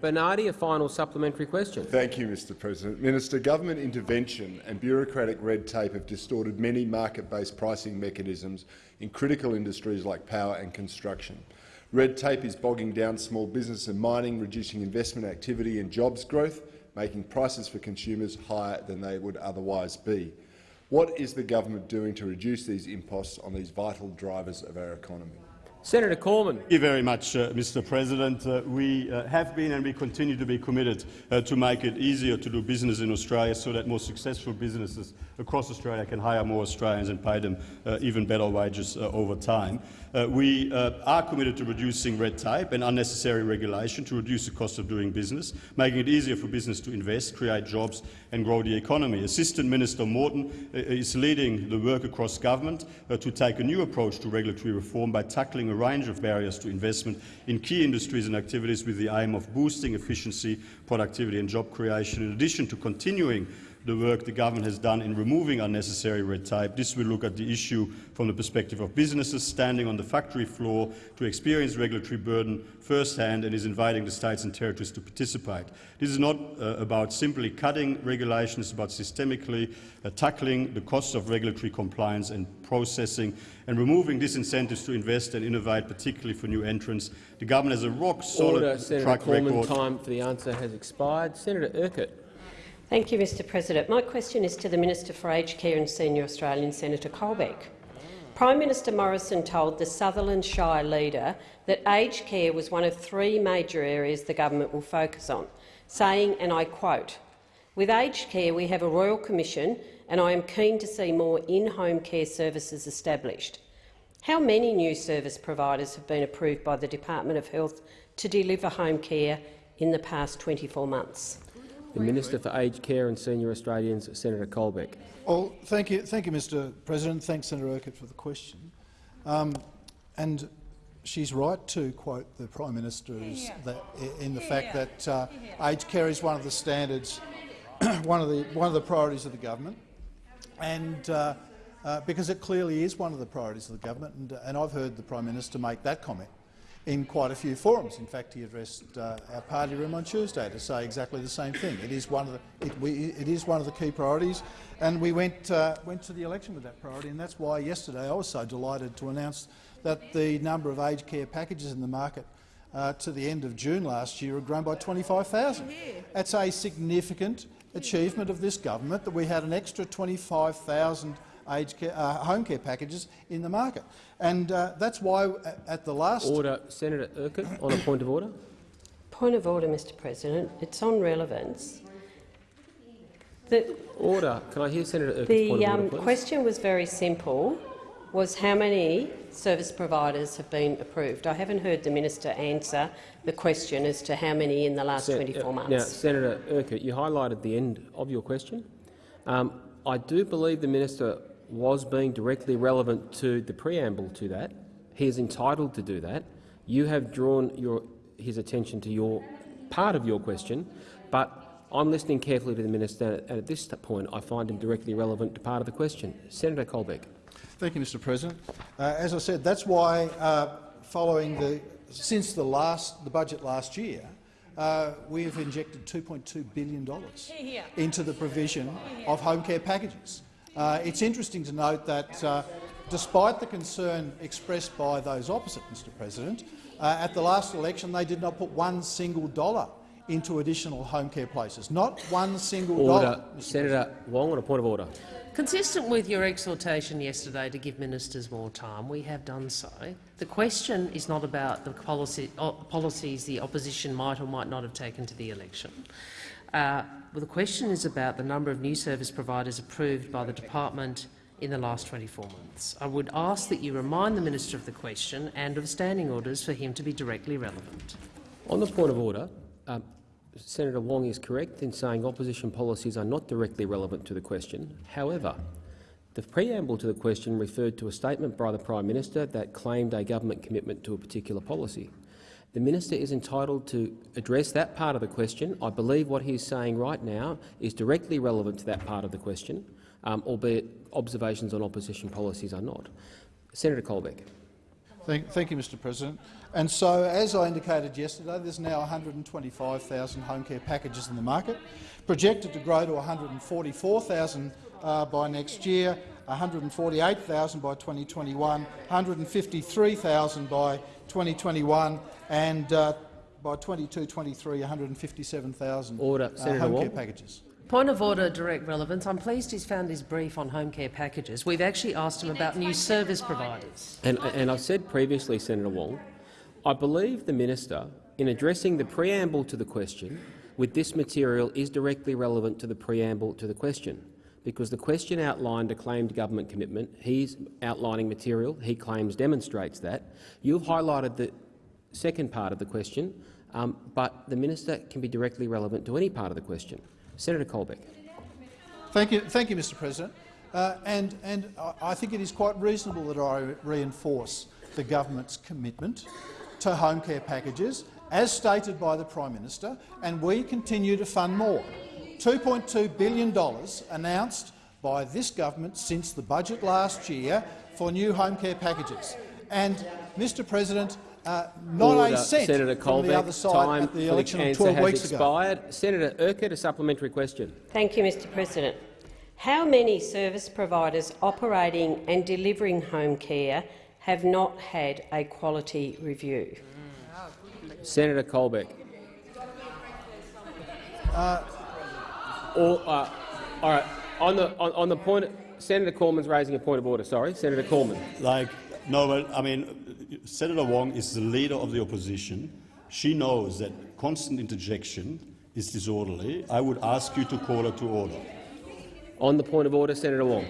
Bernardi, a final supplementary question. Thank you, Mr President. Minister, government intervention and bureaucratic red tape have distorted many market-based pricing mechanisms in critical industries like power and construction. Red tape is bogging down small business and mining, reducing investment activity and jobs growth, making prices for consumers higher than they would otherwise be. What is the government doing to reduce these imposts on these vital drivers of our economy? Senator Cormann. Thank you very much, uh, Mr. President. Uh, we uh, have been and we continue to be committed uh, to make it easier to do business in Australia so that more successful businesses across Australia can hire more Australians and pay them uh, even better wages uh, over time. we are committed to reducing red tape and unnecessary regulation to reduce the cost of doing business, making it easier for business to invest, create jobs and grow the economy. Assistant Minister Morton is leading the work across government to take a new approach to regulatory reform by tackling a range of barriers to investment in key industries and activities with the aim of boosting efficiency, productivity and job creation, in addition to continuing the work the government has done in removing unnecessary red tape. This will look at the issue from the perspective of businesses standing on the factory floor to experience regulatory burden firsthand and is inviting the states and territories to participate. This is not uh, about simply cutting regulation, it's about systemically uh, tackling the costs of regulatory compliance and processing and removing disincentives to invest and innovate, particularly for new entrants. The government has a rock-solid track Cormann, record. time for the answer has expired. Senator Urquhart. Thank you, Mr President. My question is to the Minister for Aged Care and Senior Australian, Senator Colbeck. Prime Minister Morrison told the Sutherland Shire leader that aged care was one of three major areas the government will focus on, saying, and I quote, with aged care we have a Royal Commission and I am keen to see more in-home care services established. How many new service providers have been approved by the Department of Health to deliver home care in the past 24 months? The Minister for Aged Care and Senior Australians, Senator Colbeck. Well, thank you, thank you, Mr. President. Thanks, Senator Urquhart, for the question. Um, and she's right to quote the Prime Minister that, in the fact that uh, aged care is one of the standards, one of the one of the priorities of the government, and uh, uh, because it clearly is one of the priorities of the government. And, and I've heard the Prime Minister make that comment in quite a few forums. In fact, he addressed uh, our party room on Tuesday to say exactly the same thing. It is one of the, it, we, it is one of the key priorities, and we went, uh, went to the election with that priority, and that's why yesterday I was so delighted to announce that the number of aged care packages in the market uh, to the end of June last year had grown by 25,000. That's a significant achievement of this government that we had an extra 25,000 aged care, uh, home care packages in the market. And uh, that's why at the last— Order. Senator Urquhart, on a point of order. Point of order, Mr President. It's on relevance. The, order. Can I hear Senator Urquhart's the point of um, order, please? question was very simple, was how many service providers have been approved. I haven't heard the minister answer the question as to how many in the last Sen- 24 uh, months. Now, Senator Urquhart, you highlighted the end of your question. Um, I do believe the minister was being directly relevant to the preamble to that. He is entitled to do that. You have drawn your, his attention to your part of your question, but I'm listening carefully to the minister, and at this point I find him directly relevant to part of the question. Senator Colbeck. Thank you, Mr. President. Uh, as I said, that's why, uh, following the since the last the budget last year, uh, we have injected $2.2 billion into the provision of home care packages. Uh, it's interesting to note that, uh, despite the concern expressed by those opposite, Mr President, uh, at the last election they did not put one single dollar into additional home care places. Not one single Order. dollar. Mr. Senator Wong on a point of order. Consistent with your exhortation yesterday to give ministers more time, we have done so. The question is not about the policy, uh, policies the opposition might or might not have taken to the election. Well, the question is about the number of new service providers approved by the department in the last 24 months. I would ask that you remind the minister of the question and of standing orders for him to be directly relevant. On the point of order, um, Senator Wong is correct in saying opposition policies are not directly relevant to the question. However, the preamble to the question referred to a statement by the Prime Minister that claimed a government commitment to a particular policy. The minister is entitled to address that part of the question. I believe what he is saying right now is directly relevant to that part of the question, um, albeit observations on opposition policies are not. Senator Colbeck. Thank, thank, you, Mr President. And so, as I indicated yesterday, there's now 125,000 home care packages in the market, projected to grow to 144,000 uh, by next year, 148,000 by 2021, 153,000 by 2021, and uh, by 22-23, 157,000 Order. uh, Senator home Wong. care packages. Point of order, direct relevance. I'm pleased he's found his brief on home care packages. We've actually asked him about new service providers. And, and I've said previously, Senator Wong, I believe the minister, in addressing the preamble to the question, with this material is directly relevant to the preamble to the question, because the question outlined a claimed government commitment. He's outlining material he claims demonstrates that. You've highlighted the second part of the question, um, but the minister can be directly relevant to any part of the question. Senator Colbeck. Thank you, thank you, Mr. President. Uh, and and I- I think it is quite reasonable that I reinforce the government's commitment to home care packages, as stated by the Prime Minister, and we continue to fund more $2.2 billion announced by this government since the budget last year for new home care packages. And, Mr President, uh, not Order. a cent Senator from the Colbeck, other side time at the election of answer 12 has weeks ago. expired. Senator Urquhart, a supplementary question. Thank you, Mr President. How many service providers operating and delivering home care have not had a quality review? Senator Colbeck. Uh, Or, uh, all right. On the on, on the point, Senator Cormann's raising a point of order. Sorry, Senator Cormann. Like, no, but I mean, Senator Wong is the leader of the opposition. She knows that constant interjection is disorderly. I would ask you to call her to order. On the point of order, Senator Wong.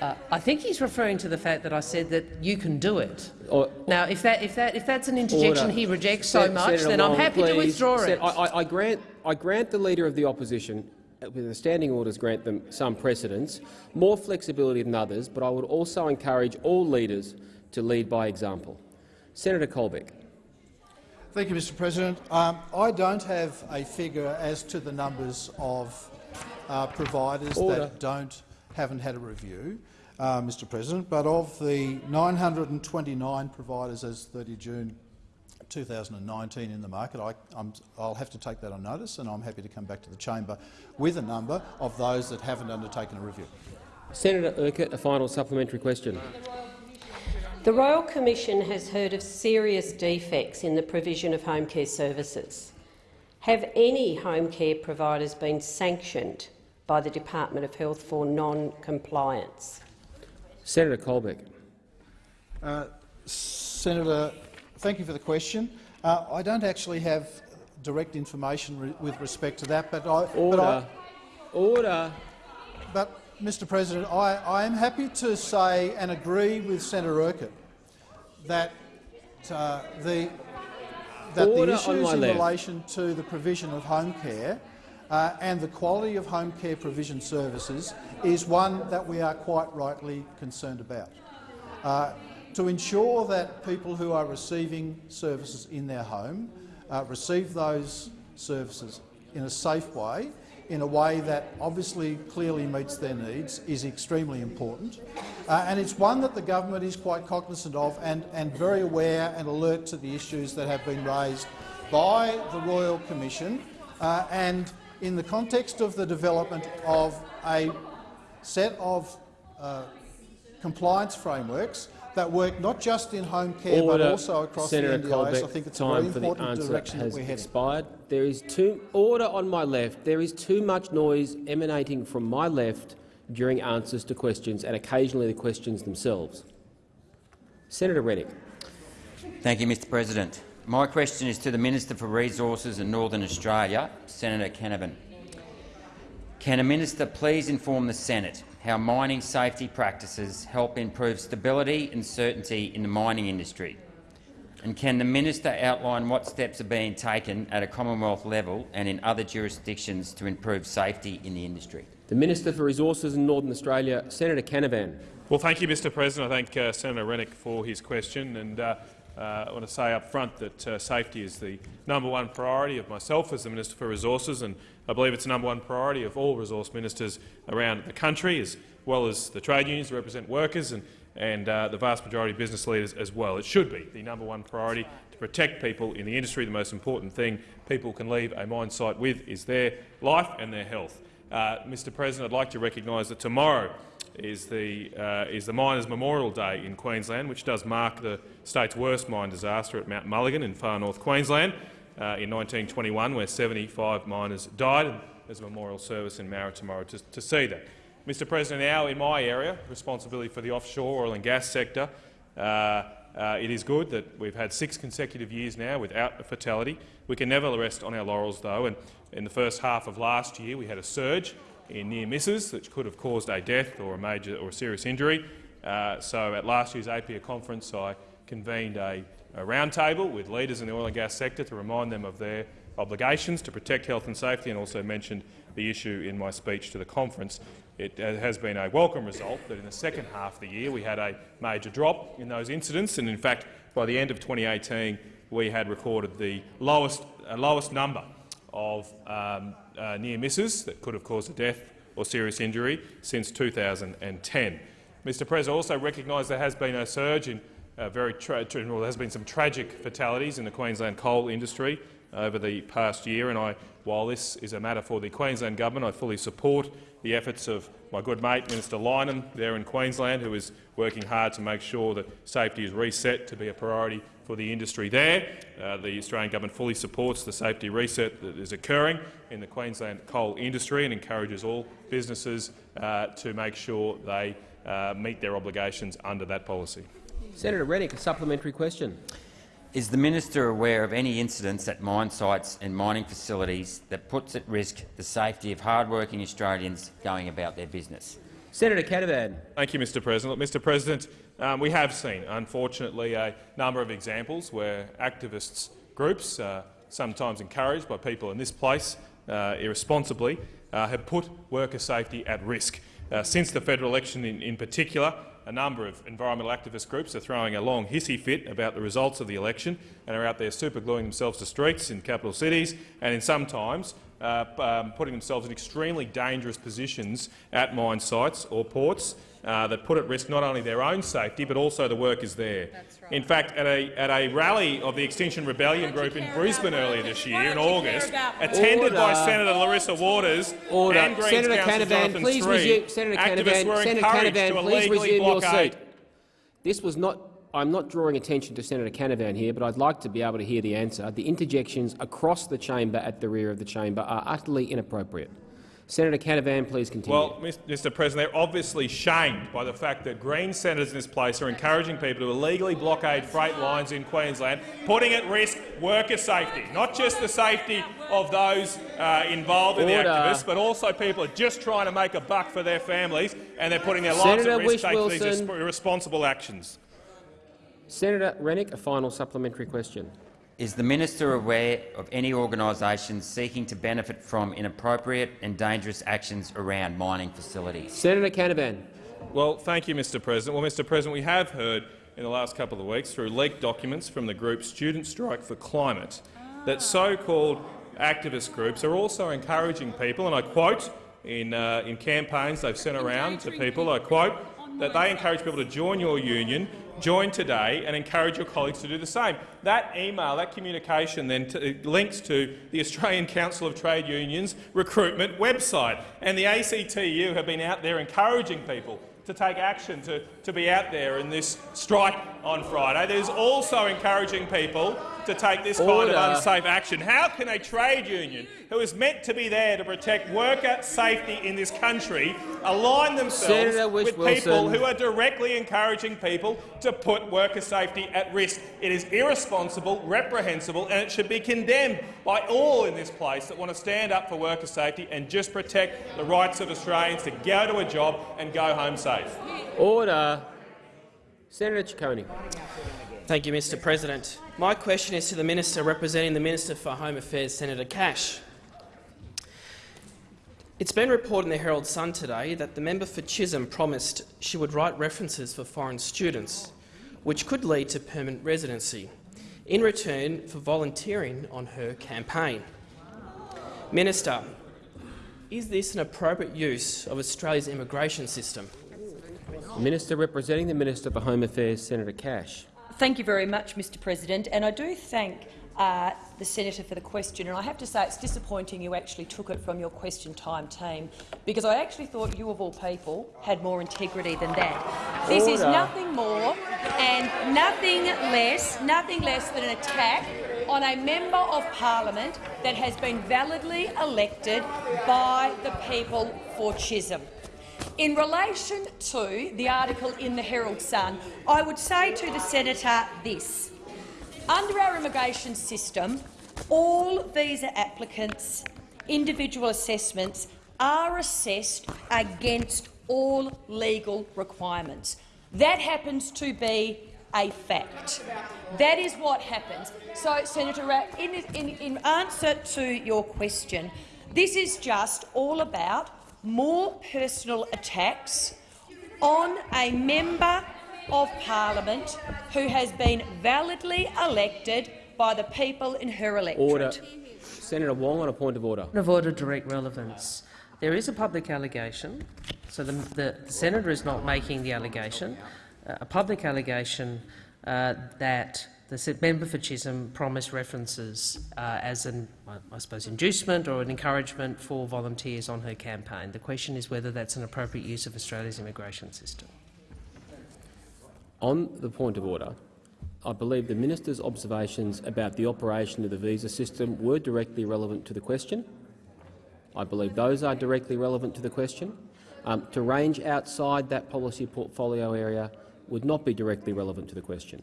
Uh, I think he's referring to the fact that I said that you can do it. Or, now, if that if that if that's an interjection Order. he rejects so Sen- much, Senator then I'm Wong, happy to withdraw Sen- it. I, I, I grant I grant the leader of the opposition, with the standing orders grant them some precedence, more flexibility than others, but I would also encourage all leaders to lead by example. Senator Colbeck. Thank you, Mr President. Um, I don't have a figure as to the numbers of uh, providers Order. that don't haven't had a review, uh, Mr President, but of the 929 providers as 30 June 2019 in the market, I, I'm, I'll have to take that on notice and I'm happy to come back to the chamber with a number of those that haven't undertaken a review. Senator Urquhart, a final supplementary question. The Royal Commission has heard of serious defects in the provision of home care services. Have any home care providers been sanctioned by the Department of Health for non-compliance? Senator Colbeck. Uh, Senator, thank you for the question. Uh, I don't actually have direct information re with respect to that, but I, Order. But, I, Order. but Mr. President, I, I am happy to say and agree with Senator Urquhart that uh, the that Order the issues in left. relation to the provision of home care uh, and the quality of home care provision services is one that we are quite rightly concerned about. Uh, to ensure that people who are receiving services in their home uh, receive those services in a safe way, in a way that obviously clearly meets their needs, is extremely important. Uh, and it's one that the government is quite cognizant of and, and very aware and alert to the issues that have been raised by the Royal Commission uh, and in the context of the development of a set of uh, compliance frameworks that work not just in home care Order. but also across Senator the NDIS. Colbeck, I think it's a time very for the important answer direction that has we're heading. expired. There is too order on my left. There is too much noise emanating from my left during answers to questions, and occasionally the questions themselves. Senator Rennick. Thank you, Mr President. My question is to the Minister for Resources in Northern Australia, Senator Canavan. Can a minister please inform the Senate how mining safety practices help improve stability and certainty in the mining industry? And can the minister outline what steps are being taken at a Commonwealth level and in other jurisdictions to improve safety in the industry? The Minister for Resources in Northern Australia, Senator Canavan. Well, thank you, Mr President. I thank uh, Senator Rennick for his question. And, uh, uh, I want to say up front that uh, safety is the number one priority of myself as the Minister for Resources, and I believe it's the number one priority of all resource ministers around the country, as well as the trade unions that represent workers and, and uh, the vast majority of business leaders as well. It should be the number one priority to protect people in the industry. The most important thing people can leave a mine site with is their life and their health. Uh, Mr President, I'd like to recognise that tomorrow is the, uh, is the Miners' Memorial Day in Queensland, which does mark the state's worst mine disaster at Mount Mulligan in far north Queensland uh, in 1921, where 75 miners died. There's a memorial service in Mara tomorrow to, to see that. Mr President, now in my area, responsibility for the offshore oil and gas sector, uh, uh, it is good that we've had six consecutive years now without a fatality. We can never rest on our laurels, though, and in the first half of last year we had a surge in near misses, which could have caused a death or a major or a serious injury. Uh, so at last year's APPEA conference, I convened a roundtable with leaders in the oil and gas sector to remind them of their obligations to protect health and safety, and also mentioned the issue in my speech to the conference. It uh, has been a welcome result that in the second half of the year we had a major drop in those incidents, and in fact by the end of 2018 we had recorded the lowest, uh, lowest number of um, uh, near misses that could have caused a death or serious injury since 2010. Mr President, also recognise there has been a surge in uh, very well, there has been some tragic fatalities in the Queensland coal industry over the past year, and I, while this is a matter for the Queensland government, I fully support the efforts of my good mate, Minister Lynham, there in Queensland, who is working hard to make sure that safety is reset to be a priority for the industry there. Uh, the Australian government fully supports the safety reset that is occurring in the Queensland coal industry and encourages all businesses uh, to make sure they uh, meet their obligations under that policy. Senator Rennick, a supplementary question. Is the minister aware of any incidents at mine sites and mining facilities that puts at risk the safety of hard-working Australians going about their business? Senator Canavan. Thank you, Mr President. Look, Mr President, um, we have seen, unfortunately, a number of examples where activists groups, uh, sometimes encouraged by people in this place uh, irresponsibly, uh, have put worker safety at risk. Uh, since the federal election in, in particular, a number of environmental activist groups are throwing a long hissy fit about the results of the election and are out there supergluing themselves to streets in capital cities and in sometimes uh, um, putting themselves in extremely dangerous positions at mine sites or ports uh, that put at risk not only their own safety but also the workers there. Right. In fact, at a, at a rally of the Extinction Rebellion group in Brisbane earlier this year, in August, attended Order. by Senator Larissa Waters Order. and Greens Senator Councillor Canavan, please Sri, resume. Senator activists Canavan, were Senator encouraged Canavan, to please resume your seat. This was not. I'm not drawing attention to Senator Canavan here, but I'd like to be able to hear the answer. The interjections across the chamber at the rear of the chamber are utterly inappropriate. Senator Canavan, please continue. Well, Mr President, they're obviously shamed by the fact that Green senators in this place are encouraging people to illegally blockade freight lines in Queensland, putting at risk worker safety, not just the safety of those uh, involved in Order. the activists, but also people are just trying to make a buck for their families, and they're putting their lives Senator at risk taking these irresponsible actions. Senator Rennick, a final supplementary question. Is the minister aware of any organisations seeking to benefit from inappropriate and dangerous actions around mining facilities? Senator Canavan. Well, thank you, Mr President. Well, Mr President, we have heard in the last couple of weeks through leaked documents from the group Student Strike for Climate that so-called activist groups are also encouraging people, and I quote, in, uh, in campaigns they've sent around to people, I quote, that they encourage people to join your union, join today and encourage your colleagues to do the same. That email, that communication then links to the Australian Council of Trade Unions recruitment website. And the ACTU have been out there encouraging people to take action, to, to be out there in this strike on Friday. There's also encouraging people to take this kind of unsafe action. How can a trade union, who is meant to be there to protect worker safety in this country, align themselves Senator with people who are directly encouraging people to put worker safety at risk? It is irresponsible, reprehensible, and it should be condemned by all in this place that want to stand up for worker safety and just protect the rights of Australians to go to a job and go home safe. Order. Senator Ciccone. Thank you, Mr President. My question is to the Minister representing the Minister for Home Affairs, Senator Cash. It's been reported in the Herald Sun today that the member for Chisholm promised she would write references for foreign students, which could lead to permanent residency, in return for volunteering on her campaign. Minister, is this an appropriate use of Australia's immigration system? Minister representing the Minister for Home Affairs, Senator Cash. Thank you very much, Mr President. And I do thank uh, the senator for the question. And I have to say it's disappointing you actually took it from your question time team, because I actually thought you, of all people, had more integrity than that. This is nothing more and nothing less, nothing less than an attack on a member of parliament that has been validly elected by the people for Chisholm. In relation to the article in the Herald Sun, I would say to the senator this. Under our immigration system, all visa applicants' individual assessments are assessed against all legal requirements. That happens to be a fact. That is what happens. So, Senator, Ra- in, in, in answer to your question, this is just all about more personal attacks on a member of parliament who has been validly elected by the people in her electorate. Order. Senator Wong on a point of order. Point of order, direct relevance. There is a public allegation, so the, the, the senator is not making the allegation. Uh, a public allegation uh, that the member for Chisholm promised references uh, as an, I suppose, inducement or an encouragement for volunteers on her campaign. The question is whether that's an appropriate use of Australia's immigration system. On the point of order, I believe the minister's observations about the operation of the visa system were directly relevant to the question. I believe those are directly relevant to the question. Um, to range outside that policy portfolio area would not be directly relevant to the question.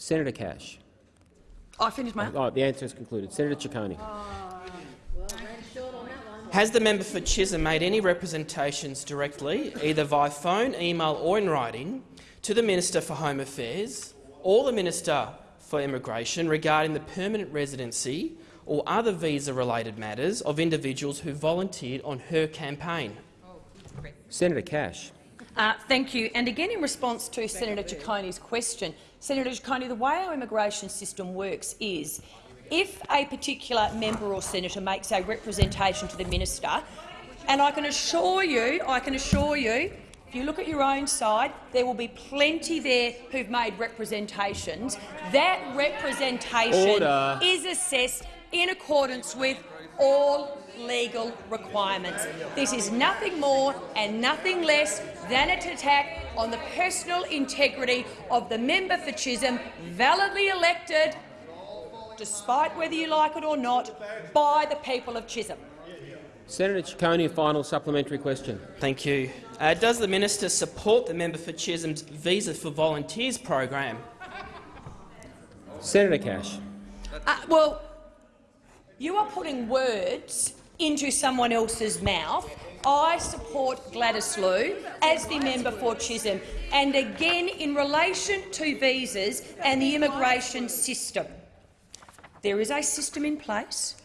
Senator Cash. Oh, I finished my. Oh, the answer is concluded. Senator Ciccone. Has the member for Chisholm made any representations directly, either via phone, email or in writing, to the Minister for Home Affairs or the Minister for Immigration regarding the permanent residency or other visa-related matters of individuals who volunteered on her campaign? Senator Cash. Uh, thank you. And again, in response to Senator Ciccone's question, Senator Ciccone, the way our immigration system works is if a particular member or senator makes a representation to the minister, and I can assure you, I can assure you, if you look at your own side, there will be plenty there who've made representations. That representation Order. is assessed in accordance with all legal requirements. This is nothing more and nothing less than an attack on the personal integrity of the member for Chisholm, validly elected, despite whether you like it or not, by the people of Chisholm. Senator Ciccone, a final supplementary question. Thank you. Uh, does the minister support the member for Chisholm's Visa for Volunteers program? Senator Cash. Uh, well, you are putting words into someone else's mouth. I support Gladys Liu as the member for Chisholm. And again, in relation to visas and the immigration system, there is a system in place.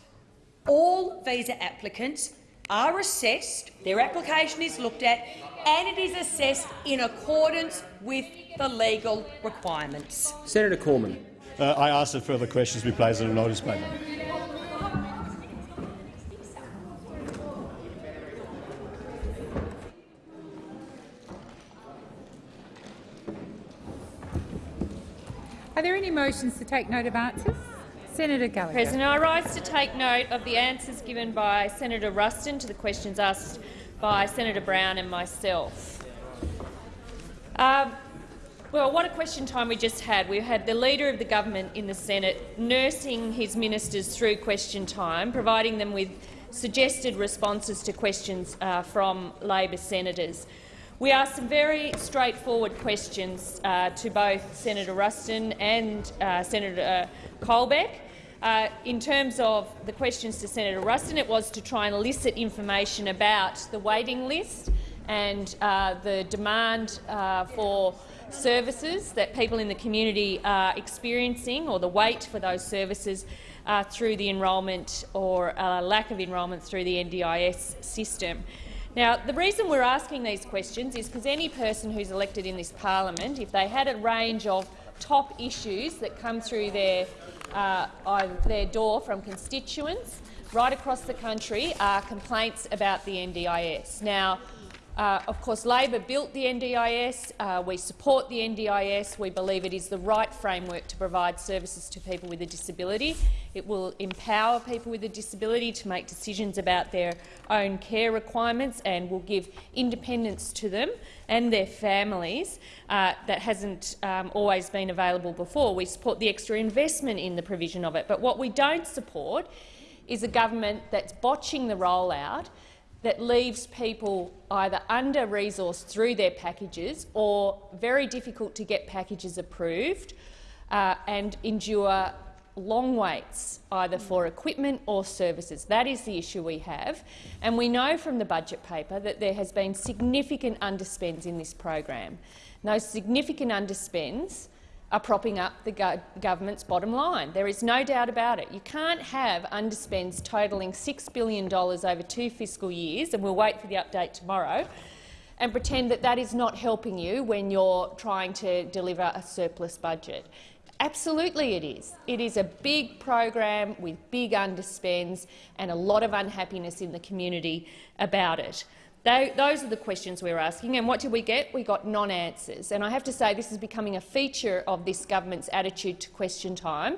All visa applicants are assessed, their application is looked at, and it is assessed in accordance with the legal requirements. Senator Cormann. Uh, I ask that further questions be placed on the notice paper. Are there any motions to take note of answers? Senator Gallagher. President, I rise to take note of the answers given by Senator Ruston to the questions asked by Senator Brown and myself. Um, well, what a question time we just had. We had the Leader of the Government in the Senate nursing his ministers through question time, providing them with suggested responses to questions uh, from Labor senators. We asked some very straightforward questions uh, to both Senator Ruston and uh, Senator uh, Colbeck. Uh, in terms of the questions to Senator Ruston, it was to try and elicit information about the waiting list and uh, the demand uh, for services that people in the community are experiencing or the wait for those services uh, through the enrolment or uh, lack of enrolment through the NDIS system. Now, the reason we're asking these questions is because any person who's elected in this parliament, if they had a range of top issues that come through their, uh, their door from constituents right across the country are complaints about the NDIS. Now, uh, of course, Labor built the NDIS. Uh, we support the NDIS. We believe it is the right framework to provide services to people with a disability. It will empower people with a disability to make decisions about their own care requirements and will give independence to them and their families uh, that hasn't um, always been available before. We support the extra investment in the provision of it. But what we don't support is a government that's botching the rollout that leaves people either under-resourced through their packages or very difficult to get packages approved uh, and endure long waits either for equipment or services. That is the issue we have. And we know from the budget paper that there has been significant underspends in this program. And those significant underspends are propping up the go government's bottom line. There is no doubt about it. You can't have underspends totalling $6 billion over two fiscal years, and we'll wait for the update tomorrow, and pretend that that is not helping you when you're trying to deliver a surplus budget. Absolutely it is. It is a big program with big underspends and a lot of unhappiness in the community about it. Those are the questions we're asking. And what did we get? We got non-answers. And I have to say this is becoming a feature of this government's attitude to question time.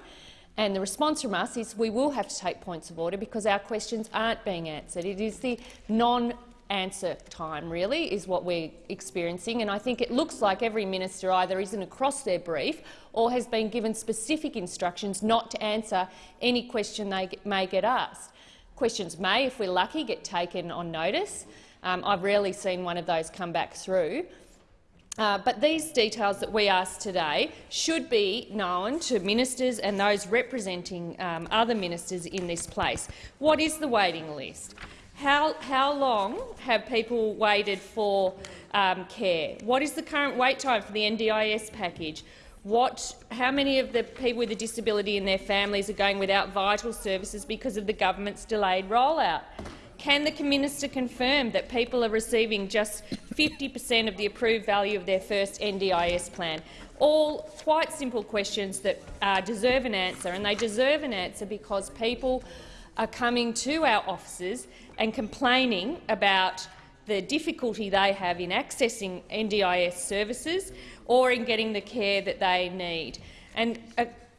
And the response from us is we will have to take points of order because our questions aren't being answered. It is the non answer time, really, is what we're experiencing. And I think it looks like every minister either isn't across their brief or has been given specific instructions not to answer any question they may get asked. Questions may, if we're lucky, get taken on notice. Um, I've rarely seen one of those come back through. Uh, but these details that we ask today should be known to ministers and those representing um, other ministers in this place. What is the waiting list? How, how long have people waited for um, care? What is the current wait time for the NDIS package? What, how many of the people with a disability and their families are going without vital services because of the government's delayed rollout? Can the minister confirm that people are receiving just 50 per cent of the approved value of their first NDIS plan? All quite simple questions that uh, deserve an answer, and they deserve an answer because people are coming to our offices and complaining about the difficulty they have in accessing NDIS services or in getting the care that they need. And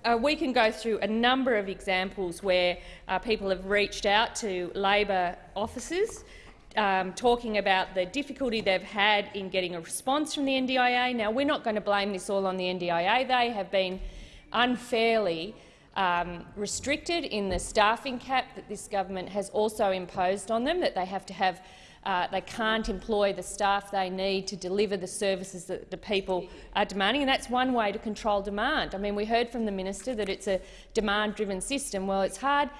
uh, we can go through a number of examples where uh, people have reached out to Labor offices um, talking about the difficulty they've had in getting a response from the NDIA. Now, we're not going to blame this all on the NDIA. They have been unfairly um, restricted in the staffing cap that this government has also imposed on them, that they have to have uh, they can't employ the staff they need to deliver the services that the people are demanding, and that's one way to control demand. I mean, we heard from the minister that it's a demand-driven system. Well, it's hard.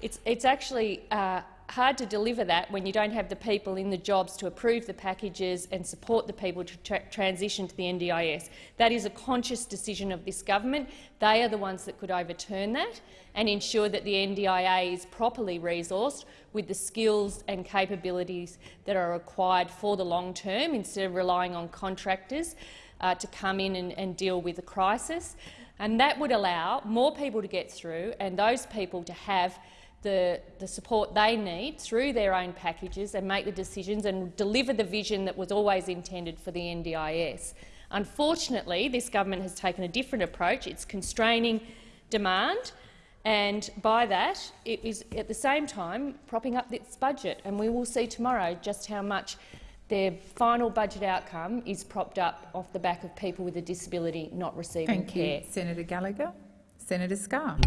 It's, it's actually uh, hard to deliver that when you don't have the people in the jobs to approve the packages and support the people to tra transition to the NDIS. That is a conscious decision of this government. They are the ones that could overturn that and ensure that the NDIA is properly resourced with the skills and capabilities that are required for the long term instead of relying on contractors uh, to come in and, and deal with the crisis. And that would allow more people to get through and those people to have the, the support they need through their own packages and make the decisions and deliver the vision that was always intended for the NDIS. Unfortunately, this government has taken a different approach. It's constraining demand, and by that, it is at the same time propping up its budget. And we will see tomorrow just how much their final budget outcome is propped up off the back of people with a disability not receiving Thank care. You. Senator Gallagher. Senator Scarr.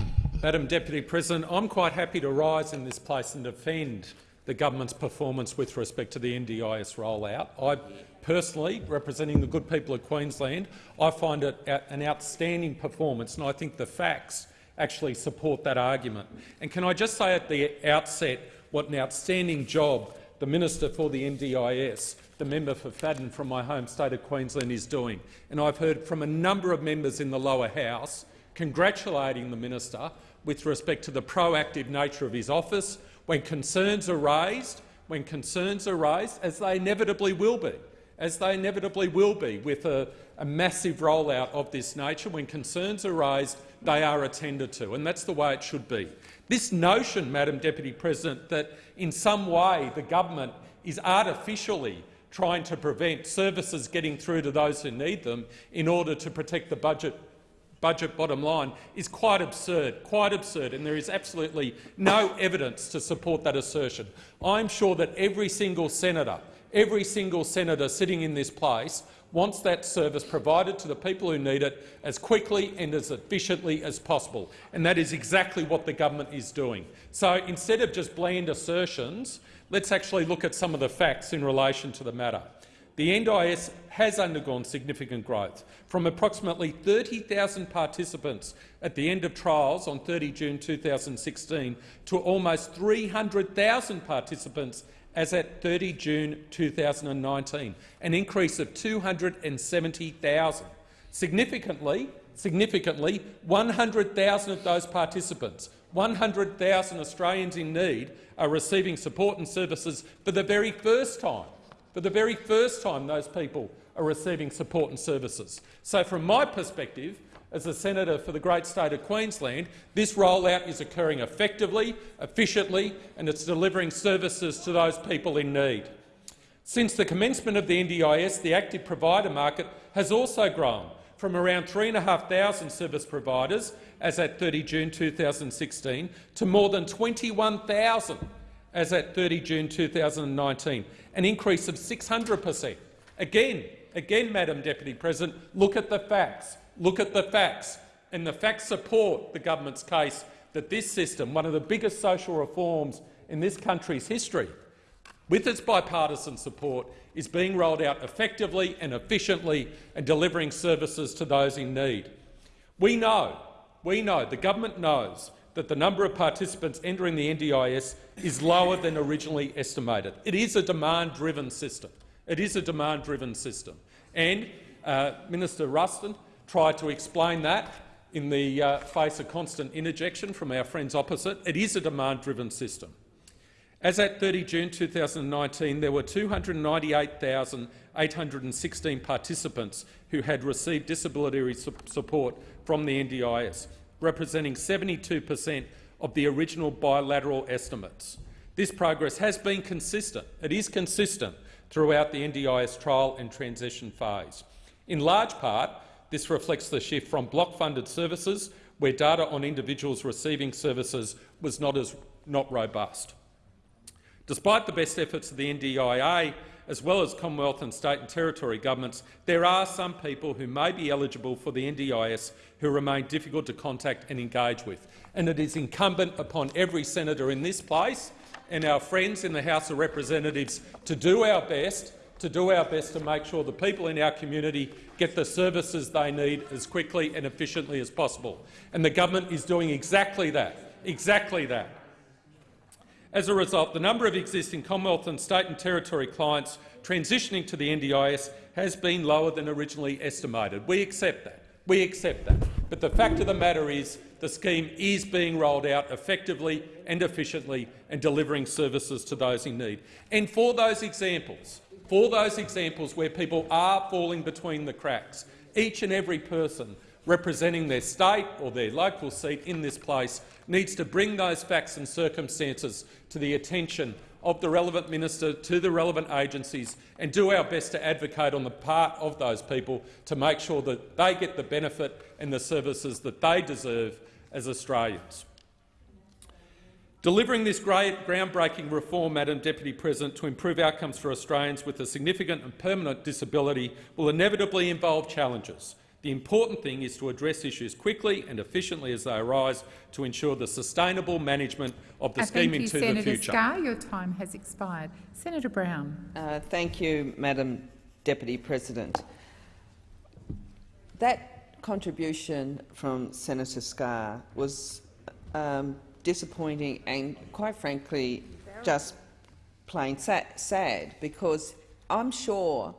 Madam Deputy President, I'm quite happy to rise in this place and defend the government's performance with respect to the NDIS rollout. I personally, representing the good people of Queensland, I find it an outstanding performance, and I think the facts actually support that argument. And can I just say at the outset what an outstanding job the Minister for the NDIS, the member for Fadden from my home state of Queensland, is doing. And I've heard from a number of members in the lower house congratulating the minister with respect to the proactive nature of his office when concerns are raised, when concerns are raised, as they inevitably will be, as they inevitably will be with a, a massive rollout of this nature. When concerns are raised, they are attended to, and that's the way it should be. This notion, Madam Deputy President, that in some way the government is artificially trying to prevent services getting through to those who need them in order to protect the budget budget bottom line is quite absurd, quite absurd, and there is absolutely no evidence to support that assertion. I'm sure that every single senator, every single senator sitting in this place wants that service provided to the people who need it as quickly and as efficiently as possible, and that is exactly what the government is doing. So instead of just bland assertions, let's actually look at some of the facts in relation to the matter. The NDIS has undergone significant growth, from approximately 30,000 participants at the end of trials on 30 June 2016 to almost 300,000 participants as at 30 June 2019, an increase of 270,000. Significantly, significantly 100,000 of those participants, 100,000 Australians in need, are receiving support and services for the very first time for the very first time those people are receiving support and services. So from my perspective, as a senator for the great state of Queensland, this rollout is occurring effectively, efficiently and it's delivering services to those people in need. Since the commencement of the NDIS, the active provider market has also grown from around 3,500 service providers as at 30 June 2016 to more than 21,000 as at 30 June 2019, an increase of 600 per cent. Again, again, Madam Deputy President, look at the facts. Look at the facts. And the facts support the government's case that this system, one of the biggest social reforms in this country's history, with its bipartisan support, is being rolled out effectively and efficiently and delivering services to those in need. We know, we know, the government knows that the number of participants entering the NDIS is lower than originally estimated. It is a demand-driven system. It is a demand-driven system. And uh, Minister Ruston tried to explain that in the uh, face of constant interjection from our friends opposite. It is a demand-driven system. As at 30 June 2019, there were 298,816 participants who had received disability support from the NDIS, representing 72 per cent of the original bilateral estimates. This progress has been consistent. It is consistent throughout the NDIS trial and transition phase. In large part, this reflects the shift from block-funded services, where data on individuals receiving services was not, as, not robust. Despite the best efforts of the NDIA, as well as Commonwealth and state and territory governments, there are some people who may be eligible for the NDIS who remain difficult to contact and engage with. And it is incumbent upon every senator in this place and our friends in the House of Representatives to do our best to do our best to make sure the people in our community get the services they need as quickly and efficiently as possible. And the government is doing exactly that. Exactly that. As a result, the number of existing Commonwealth and state and territory clients transitioning to the NDIS has been lower than originally estimated. We accept that. We accept that. But the fact of the matter is the scheme is being rolled out effectively and efficiently and delivering services to those in need. And for those examples, for those examples where people are falling between the cracks, each and every person representing their state or their local seat in this place needs to bring those facts and circumstances to the attention of the relevant minister, to the relevant agencies, and do our best to advocate on the part of those people to make sure that they get the benefit and the services that they deserve as Australians. Delivering this great groundbreaking reform, Madam Deputy President, to improve outcomes for Australians with a significant and permanent disability will inevitably involve challenges. The important thing is to address issues quickly and efficiently as they arise to ensure the sustainable management of the uh, scheme into Senator the future. Scarr, your time has expired. Senator Brown. Uh, thank you, Madam Deputy President. That contribution from Senator Scarr was um, disappointing and, quite frankly, just plain sad because I'm sure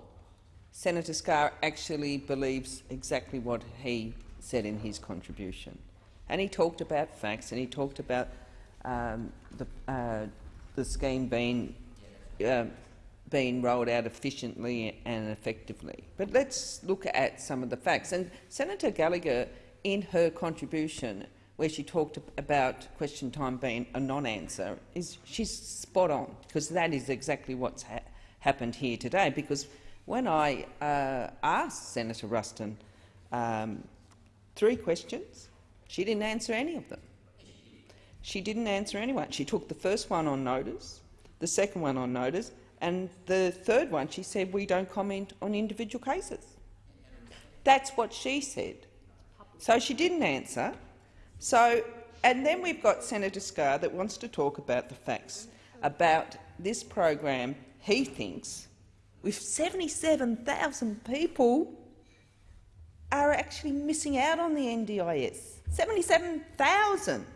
Senator Scarr actually believes exactly what he said in his contribution. And he talked about facts and he talked about um, the, uh, the scheme being, uh, being rolled out efficiently and effectively. But let's look at some of the facts. And Senator Gallagher, in her contribution, where she talked about question time being a non-answer, is she's spot on, because that is exactly what's ha happened here today. Because when I uh, asked Senator Ruston um, three questions, she didn't answer any of them. She didn't answer anyone. She took the first one on notice, the second one on notice, and the third one she said we don't comment on individual cases. That's what she said. So she didn't answer. So, and then we've got Senator Scarr that wants to talk about the facts about this program he thinks with 77,000 people are actually missing out on the NDIS. 77,000!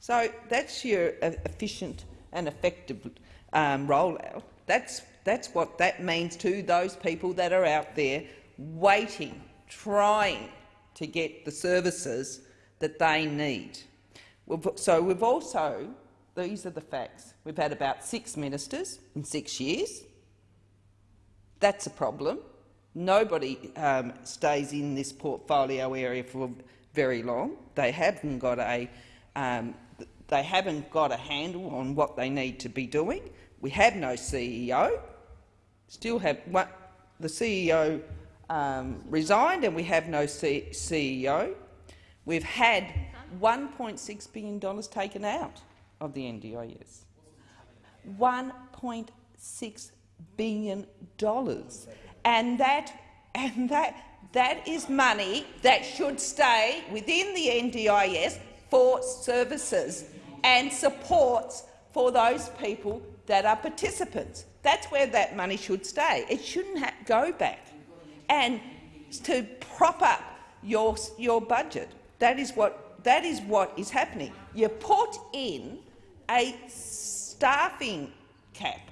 So that's your efficient and effective um, rollout. That's, that's what that means to those people that are out there waiting, trying to get the services that they need. So we've also, these are the facts, we've had about six ministers in six years. That's a problem. Nobody um, stays in this portfolio area for very long. They haven't got a um, they haven't got a handle on what they need to be doing. We have no CEO. Still have what the CEO um, resigned, and we have no C CEO. We've had $1.6 billion taken out of the NDIS. $1.6 billion. dollars, And that, and that, that is money that should stay within the NDIS for services and supports for those people that are participants. That's where that money should stay. It shouldn't go back. And to prop up your, your budget, that is, what, that is what is happening. You put in a staffing cap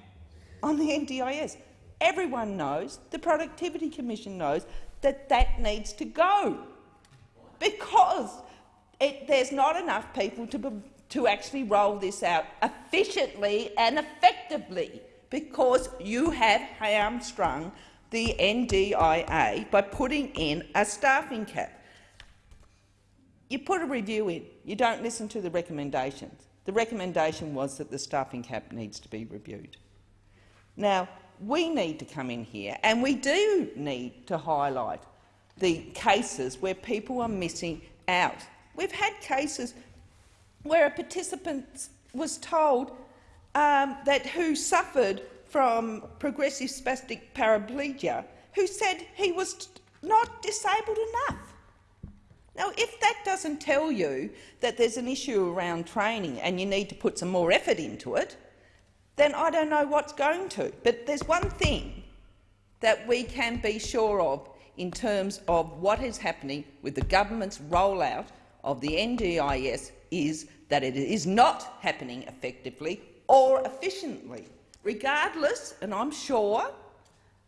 on the NDIS. Everyone knows, the Productivity Commission knows, that that needs to go because it, there's not enough people to, to actually roll this out efficiently and effectively because you have hamstrung the NDIA by putting in a staffing cap. You put a review in, you don't listen to the recommendations. The recommendation was that the staffing cap needs to be reviewed. Now, we need to come in here and we do need to highlight the cases where people are missing out. We've had cases where a participant was told um, that who suffered from progressive spastic paraplegia, who said he was not disabled enough. Now, if that doesn't tell you that there's an issue around training and you need to put some more effort into it, then I don't know what's going to. But there's one thing that we can be sure of in terms of what is happening with the government's rollout of the NDIS is that it is not happening effectively or efficiently, regardless, and I'm sure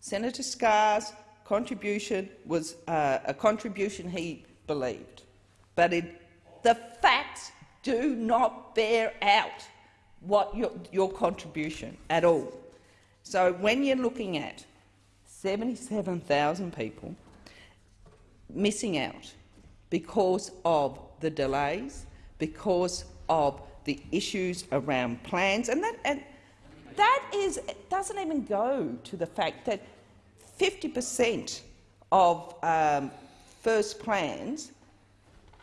Senator Scarr's contribution was uh, a contribution he believed. But it, the facts do not bear out what your, your contribution at all. So when you're looking at 77,000 people missing out because of the delays, because of the issues around plans, and that, and that is, doesn't even go to the fact that 50 per cent of um, first plans,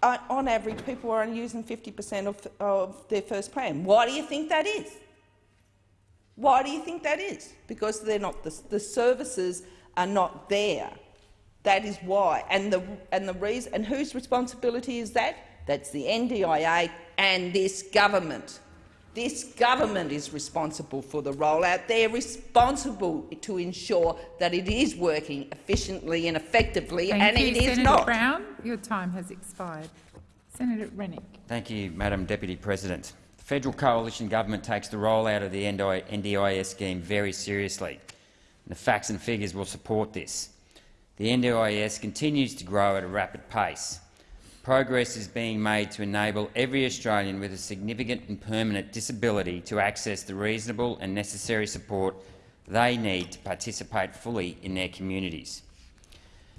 Uh, on average, people are only using 50 per cent of, of their first plan. Why do you think that is? Why do you think that is? Because they're not the, the services are not there. That is why. And the and the reason and whose responsibility is that? That's the NDIA and this government. This government is responsible for the rollout. They're responsible to ensure that it is working efficiently and effectively, Thank and you, it is Senator not. Brown, your time has expired. Senator Rennick. Thank you, Madam Deputy President. The federal coalition government takes the rollout of the NDIS scheme very seriously. And the facts and figures will support this. The NDIS continues to grow at a rapid pace. Progress is being made to enable every Australian with a significant and permanent disability to access the reasonable and necessary support they need to participate fully in their communities.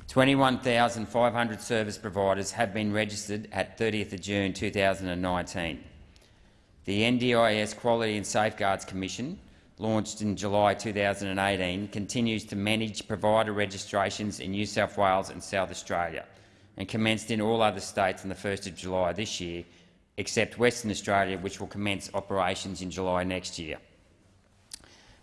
21,500 service providers have been registered at 30 June 2019. The NDIS Quality and Safeguards Commission, launched in July 2018, continues to manage provider registrations in New South Wales and South Australia and commenced in all other states on 1 July this year, except Western Australia, which will commence operations in July next year.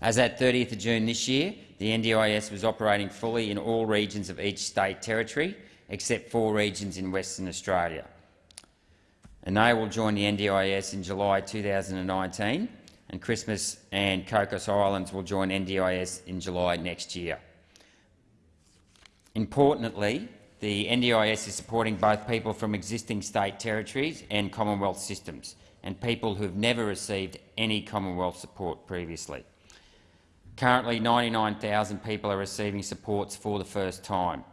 As at 30 June this year, the NDIS was operating fully in all regions of each state territory, except four regions in Western Australia. And they will join the NDIS in July 2019, and Christmas and Cocos Islands will join NDIS in July next year. Importantly, the NDIS is supporting both people from existing state territories and Commonwealth systems and people who have never received any Commonwealth support previously. Currently, 99,000 people are receiving supports for the first time.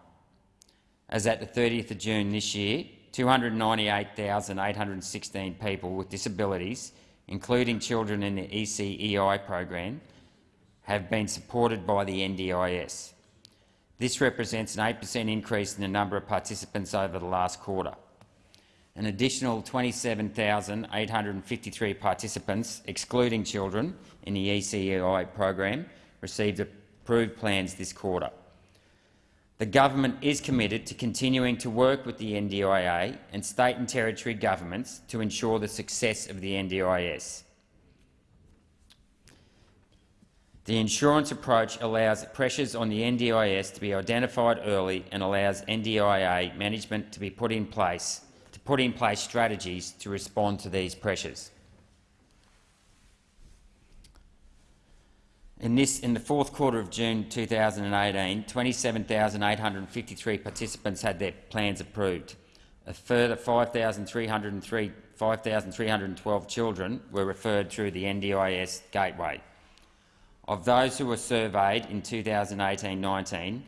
As at the 30th of June this year, 298,816 people with disabilities, including children in the ECEI program, have been supported by the NDIS. This represents an 8 per cent increase in the number of participants over the last quarter. An additional 27,853 participants, excluding children, in the ECEI program received approved plans this quarter. The government is committed to continuing to work with the NDIA and state and territory governments to ensure the success of the NDIS. The insurance approach allows pressures on the NDIS to be identified early and allows NDIA management to be put in place to put in place strategies to respond to these pressures. In, this, in the fourth quarter of June 2018, 27,853 participants had their plans approved. A further 5,312 children were referred through the NDIS gateway. Of those who were surveyed in 2018-19,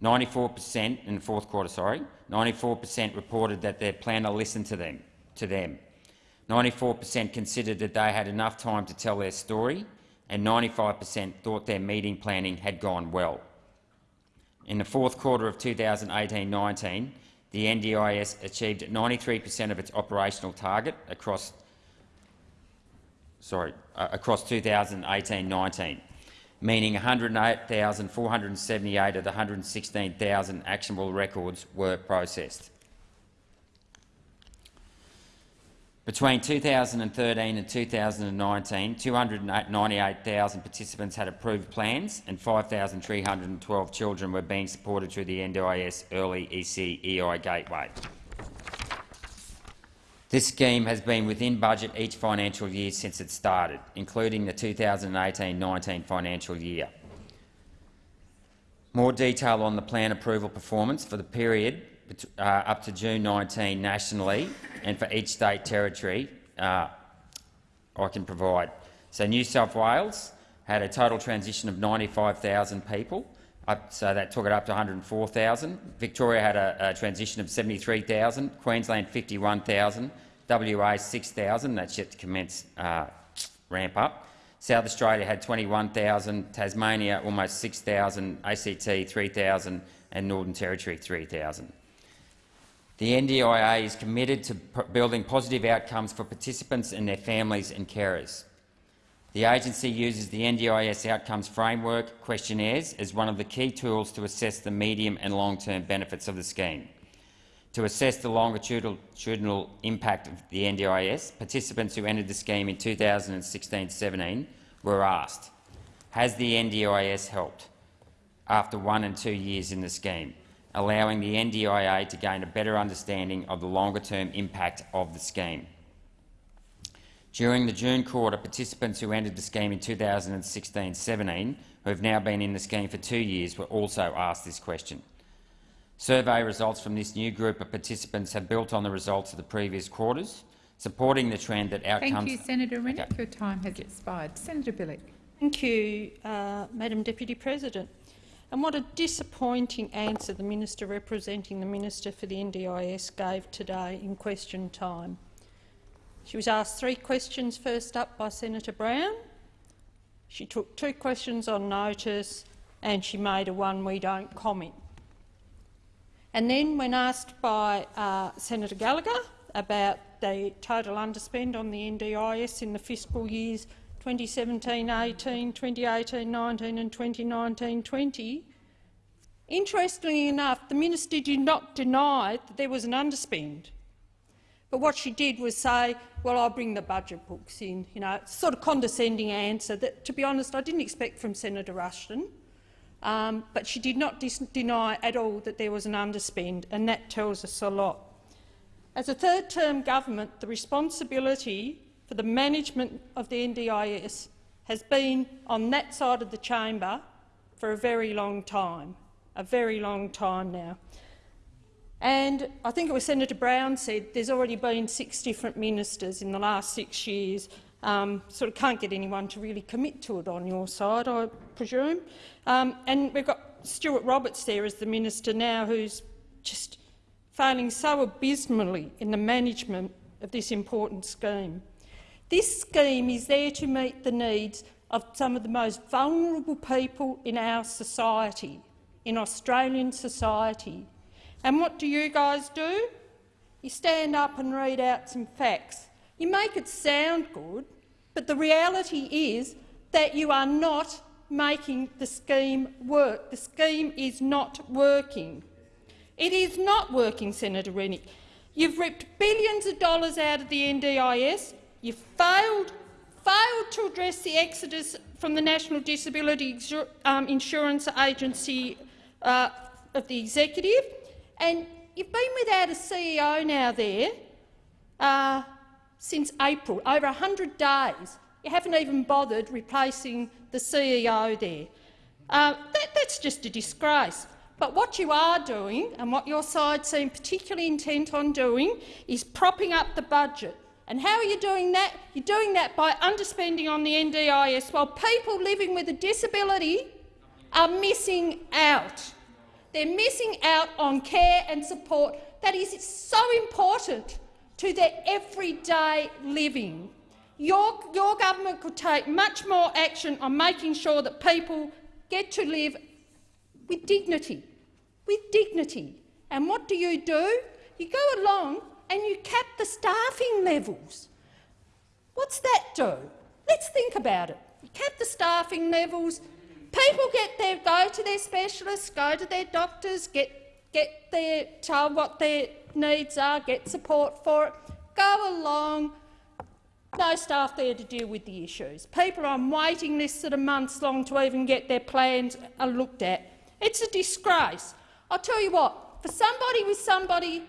94 per cent in the fourth quarter, sorry, 94 per cent reported that their planner listened to them. To them. 94 per cent considered that they had enough time to tell their story, and 95 per cent thought their meeting planning had gone well. In the fourth quarter of 2018-19, the NDIS achieved 93 per cent of its operational target across, sorry, Uh, across 2018-19, meaning 108,478 of the 116,000 actionable records were processed. Between 2013 and 2019, 298,000 participants had approved plans and 5,312 children were being supported through the NDIS Early ECEI Gateway. This scheme has been within budget each financial year since it started, including the 2018-19 financial year. More detail on the plan approval performance for the period uh, up to June 19 nationally and for each state territory uh, I can provide. So New South Wales had a total transition of 95,000 people, up, so that took it up to 104,000. Victoria had a, a transition of 73,000, Queensland 51,000, WA 6,000, that's yet to commence uh, ramp up. South Australia had 21,000, Tasmania almost 6,000, ACT 3,000 and Northern Territory 3,000. The NDIA is committed to building positive outcomes for participants and their families and carers. The agency uses the NDIS Outcomes Framework questionnaires as one of the key tools to assess the medium and long-term benefits of the scheme. To assess the longitudinal impact of the NDIS, participants who entered the scheme in 2016-17 were asked, has the NDIS helped after one and two years in the scheme? allowing the NDIA to gain a better understanding of the longer-term impact of the scheme. During the June quarter, participants who entered the scheme in 2016-17, who have now been in the scheme for two years, were also asked this question. Survey results from this new group of participants have built on the results of the previous quarters, supporting the trend that outcomes— Thank you, Senator Rennick. Okay. Your time has expired. Senator Bilyk. Thank you, uh, Madam Deputy President. And what a disappointing answer the minister representing the Minister for the NDIS gave today in question time. She was asked three questions first up by Senator Brown. She took two questions on notice and she made a one we don't comment. And then when asked by uh, Senator Gallagher about the total underspend on the NDIS in the fiscal years 2017-18, 2018-19 and 2019-20. Interestingly enough, the minister did not deny that there was an underspend. But what she did was say, well, I'll bring the budget books in. You know, a sort of condescending answer that, to be honest, I didn't expect from Senator Ruston. Um, but she did not deny at all that there was an underspend, and that tells us a lot. As a third-term government, the responsibility for the management of the NDIS has been on that side of the chamber for a very long time, a very long time now. And I think it was Senator Brown said there's already been six different ministers in the last six years. Um, sort of can't get anyone to really commit to it on your side, I presume. Um, and we've got Stuart Roberts there as the minister now, who's just failing so abysmally in the management of this important scheme. This scheme is there to meet the needs of some of the most vulnerable people in our society. in Australian society. And what do you guys do? You stand up and read out some facts. You make it sound good, but the reality is that you are not making the scheme work. The scheme is not working. It is not working, Senator Rennick. You've ripped billions of dollars out of the NDIS. You've failed, failed to address the exodus from the National Disability um, Insurance Agency uh, of the executive, and you've been without a CEO now there uh, since April, over 100 days. You haven't even bothered replacing the CEO there. Uh, that, that's just a disgrace. But what you are doing, and what your side seem particularly intent on doing, is propping up the budget. And how are you doing that? You're doing that by underspending on the NDIS while people living with a disability are missing out. They're missing out on care and support that is so important to their everyday living. Your, your government could take much more action on making sure that people get to live with dignity, with dignity. And what do you do? You go along and you cap the staffing levels. What's that do? Let's think about it. You cap the staffing levels. People get their, go to their specialists, go to their doctors, get, get their, tell what their needs are, get support for it. Go along, no staff there to deal with the issues. People on waiting lists that are months long to even get their plans looked at. It's a disgrace. I'll tell you what, for somebody with somebody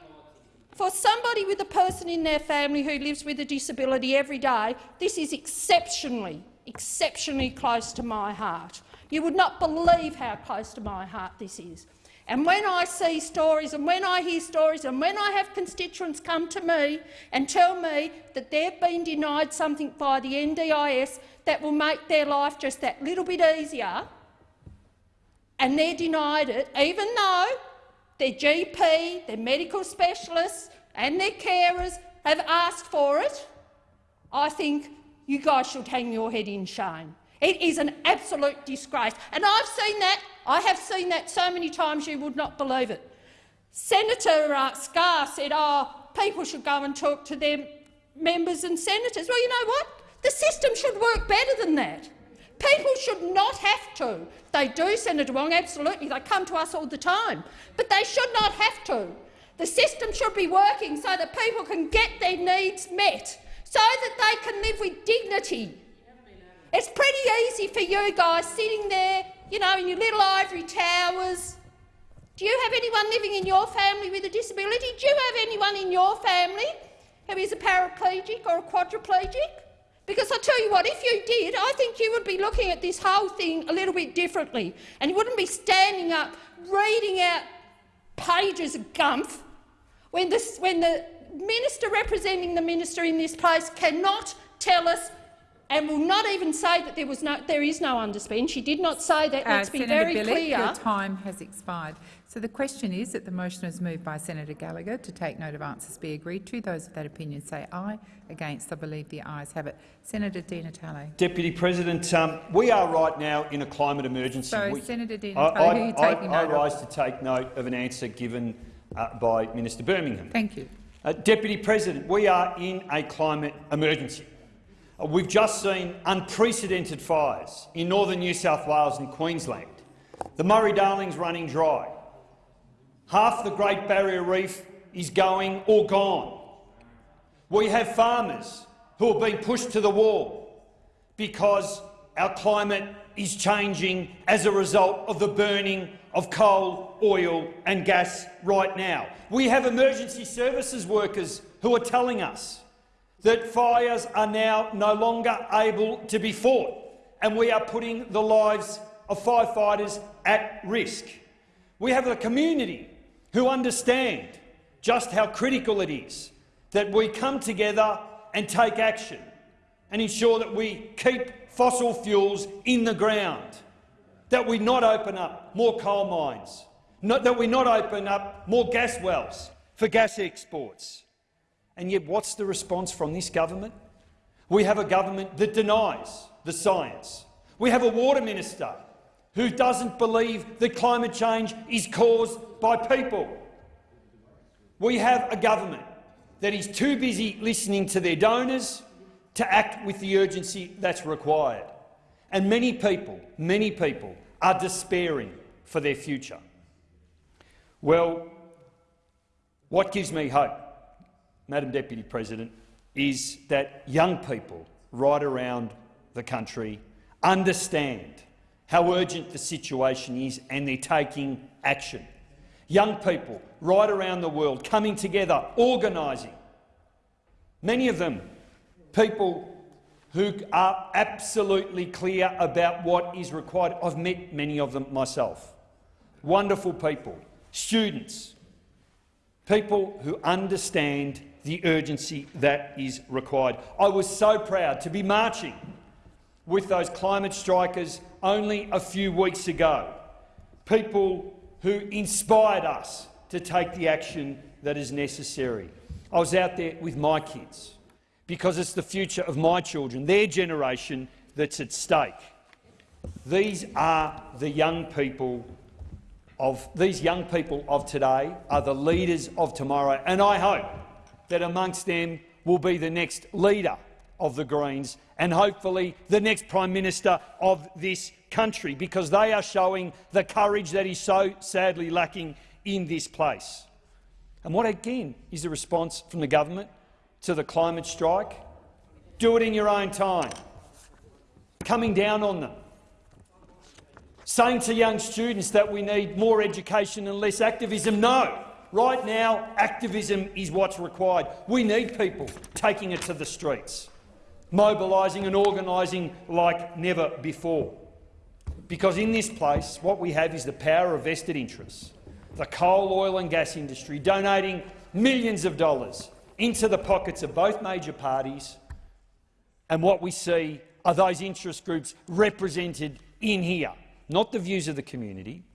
for somebody with a person in their family who lives with a disability every day, this is exceptionally, exceptionally close to my heart. You would not believe how close to my heart this is. And when I see stories and when I hear stories and when I have constituents come to me and tell me that they've been denied something by the NDIS that will make their life just that little bit easier, and they're denied it, even though their GP, their medical specialists and their carers have asked for it, I think you guys should hang your head in shame. It is an absolute disgrace. And I've seen that. I have seen that so many times you would not believe it. Senator uh, Scarr said, oh, people should go and talk to their members and senators. Well, you know what? The system should work better than that. People should not have to. They do, Senator Wong, absolutely. They come to us all the time. But they should not have to. The system should be working so that people can get their needs met, so that they can live with dignity. It's pretty easy for you guys sitting there, you know, in your little ivory towers. Do you have anyone living in your family with a disability? Do you have anyone in your family who is a paraplegic or a quadriplegic? Because I tell you what, if you did, I think you would be looking at this whole thing a little bit differently, and you wouldn't be standing up reading out pages of gumph when, this, when the minister representing the minister in this place cannot tell us and will not even say that there, was no, there is no underspend. She did not say that. Let's uh, be Senator very Bilyk, clear. Your time has expired. So the question is that the motion is moved by Senator Gallagher to take note of answers be agreed to. Those of that opinion say aye. Against, I believe the ayes have it. Senator Di Natale. Deputy President, um, we are right now in a climate emergency. Sorry, we, Senator Di Natale, I, I, who are you taking I, note I rise of? to take note of an answer given uh, by Minister Birmingham. Thank you. Uh, Deputy President, we are in a climate emergency. Uh, we've just seen unprecedented fires in northern New South Wales and Queensland. The Murray-Darling's running dry. Half the Great Barrier Reef is going or gone. We have farmers who are being pushed to the wall because our climate is changing as a result of the burning of coal, oil and gas right now. We have emergency services workers who are telling us that fires are now no longer able to be fought and we are putting the lives of firefighters at risk. We have a community who understand just how critical it is that we come together and take action and ensure that we keep fossil fuels in the ground, that we not open up more coal mines, not, that we not open up more gas wells for gas exports. And yet what's the response from this government? We have a government that denies the science. We have a water minister who doesn't believe that climate change is caused by people. We have a government that is too busy listening to their donors to act with the urgency that's required. And many people, many people are despairing for their future. Well, what gives me hope, Madam Deputy President, is that young people right around the country understand how urgent the situation is and they're taking action. Young people right around the world coming together, organising. Many of them people who are absolutely clear about what is required. I've met many of them myself. Wonderful people, students, people who understand the urgency that is required. I was so proud to be marching with those climate strikers only a few weeks ago, people who inspired us to take the action that is necessary. I was out there with my kids because it's the future of my children, their generation, that's at stake. These are the young people of these young people of today are the leaders of tomorrow, and I hope that amongst them will be the next leader of the Greens and hopefully the next Prime Minister of this country, because they are showing the courage that is so sadly lacking in this place. And what again is the response from the government to the climate strike? Do it in your own time. Coming down on them. Saying to young students that we need more education and less activism. No. Right now, activism is what's required. We need people taking it to the streets, mobilising and organising like never before. Because in this place, what we have is the power of vested interests. The coal, oil and gas industry donating millions of dollars into the pockets of both major parties, and what we see are those interest groups represented in here, not the views of the community,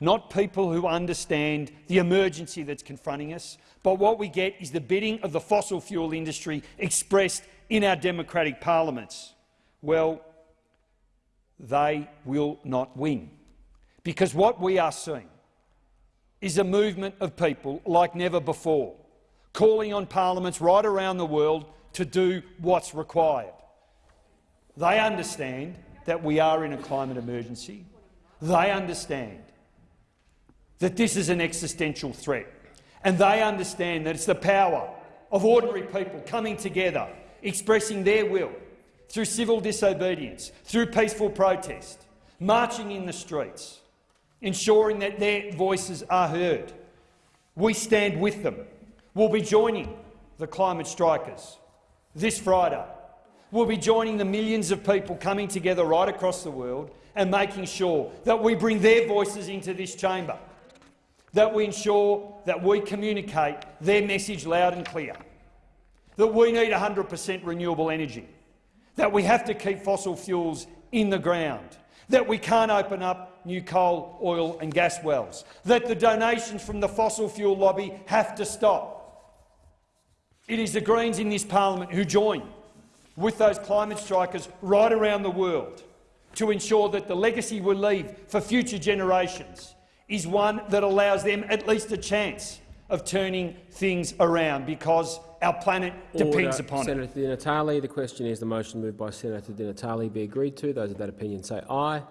not people who understand the emergency that's confronting us, but what we get is the bidding of the fossil fuel industry expressed in our democratic parliaments. Well, they will not win, because what we are seeing is a movement of people like never before, calling on parliaments right around the world to do what's required. They understand that we are in a climate emergency. They understand that this is an existential threat. And they understand that it's the power of ordinary people coming together, expressing their will through civil disobedience, through peaceful protest, marching in the streets, ensuring that their voices are heard. We stand with them. We'll be joining the climate strikers this Friday. We'll be joining the millions of people coming together right across the world and making sure that we bring their voices into this chamber that we ensure that we communicate their message loud and clear, that we need 100 per cent renewable energy, that we have to keep fossil fuels in the ground, that we can't open up new coal, oil and gas wells, that the donations from the fossil fuel lobby have to stop. It is the Greens in this parliament who join with those climate strikers right around the world to ensure that the legacy we leave for future generations is one that allows them at least a chance of turning things around because our planet depends Order. upon Senator it. Di Natale, the question is the motion moved by Senator Di Natale be agreed to. Those of that opinion say aye.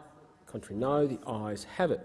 Contrary no. The ayes have it.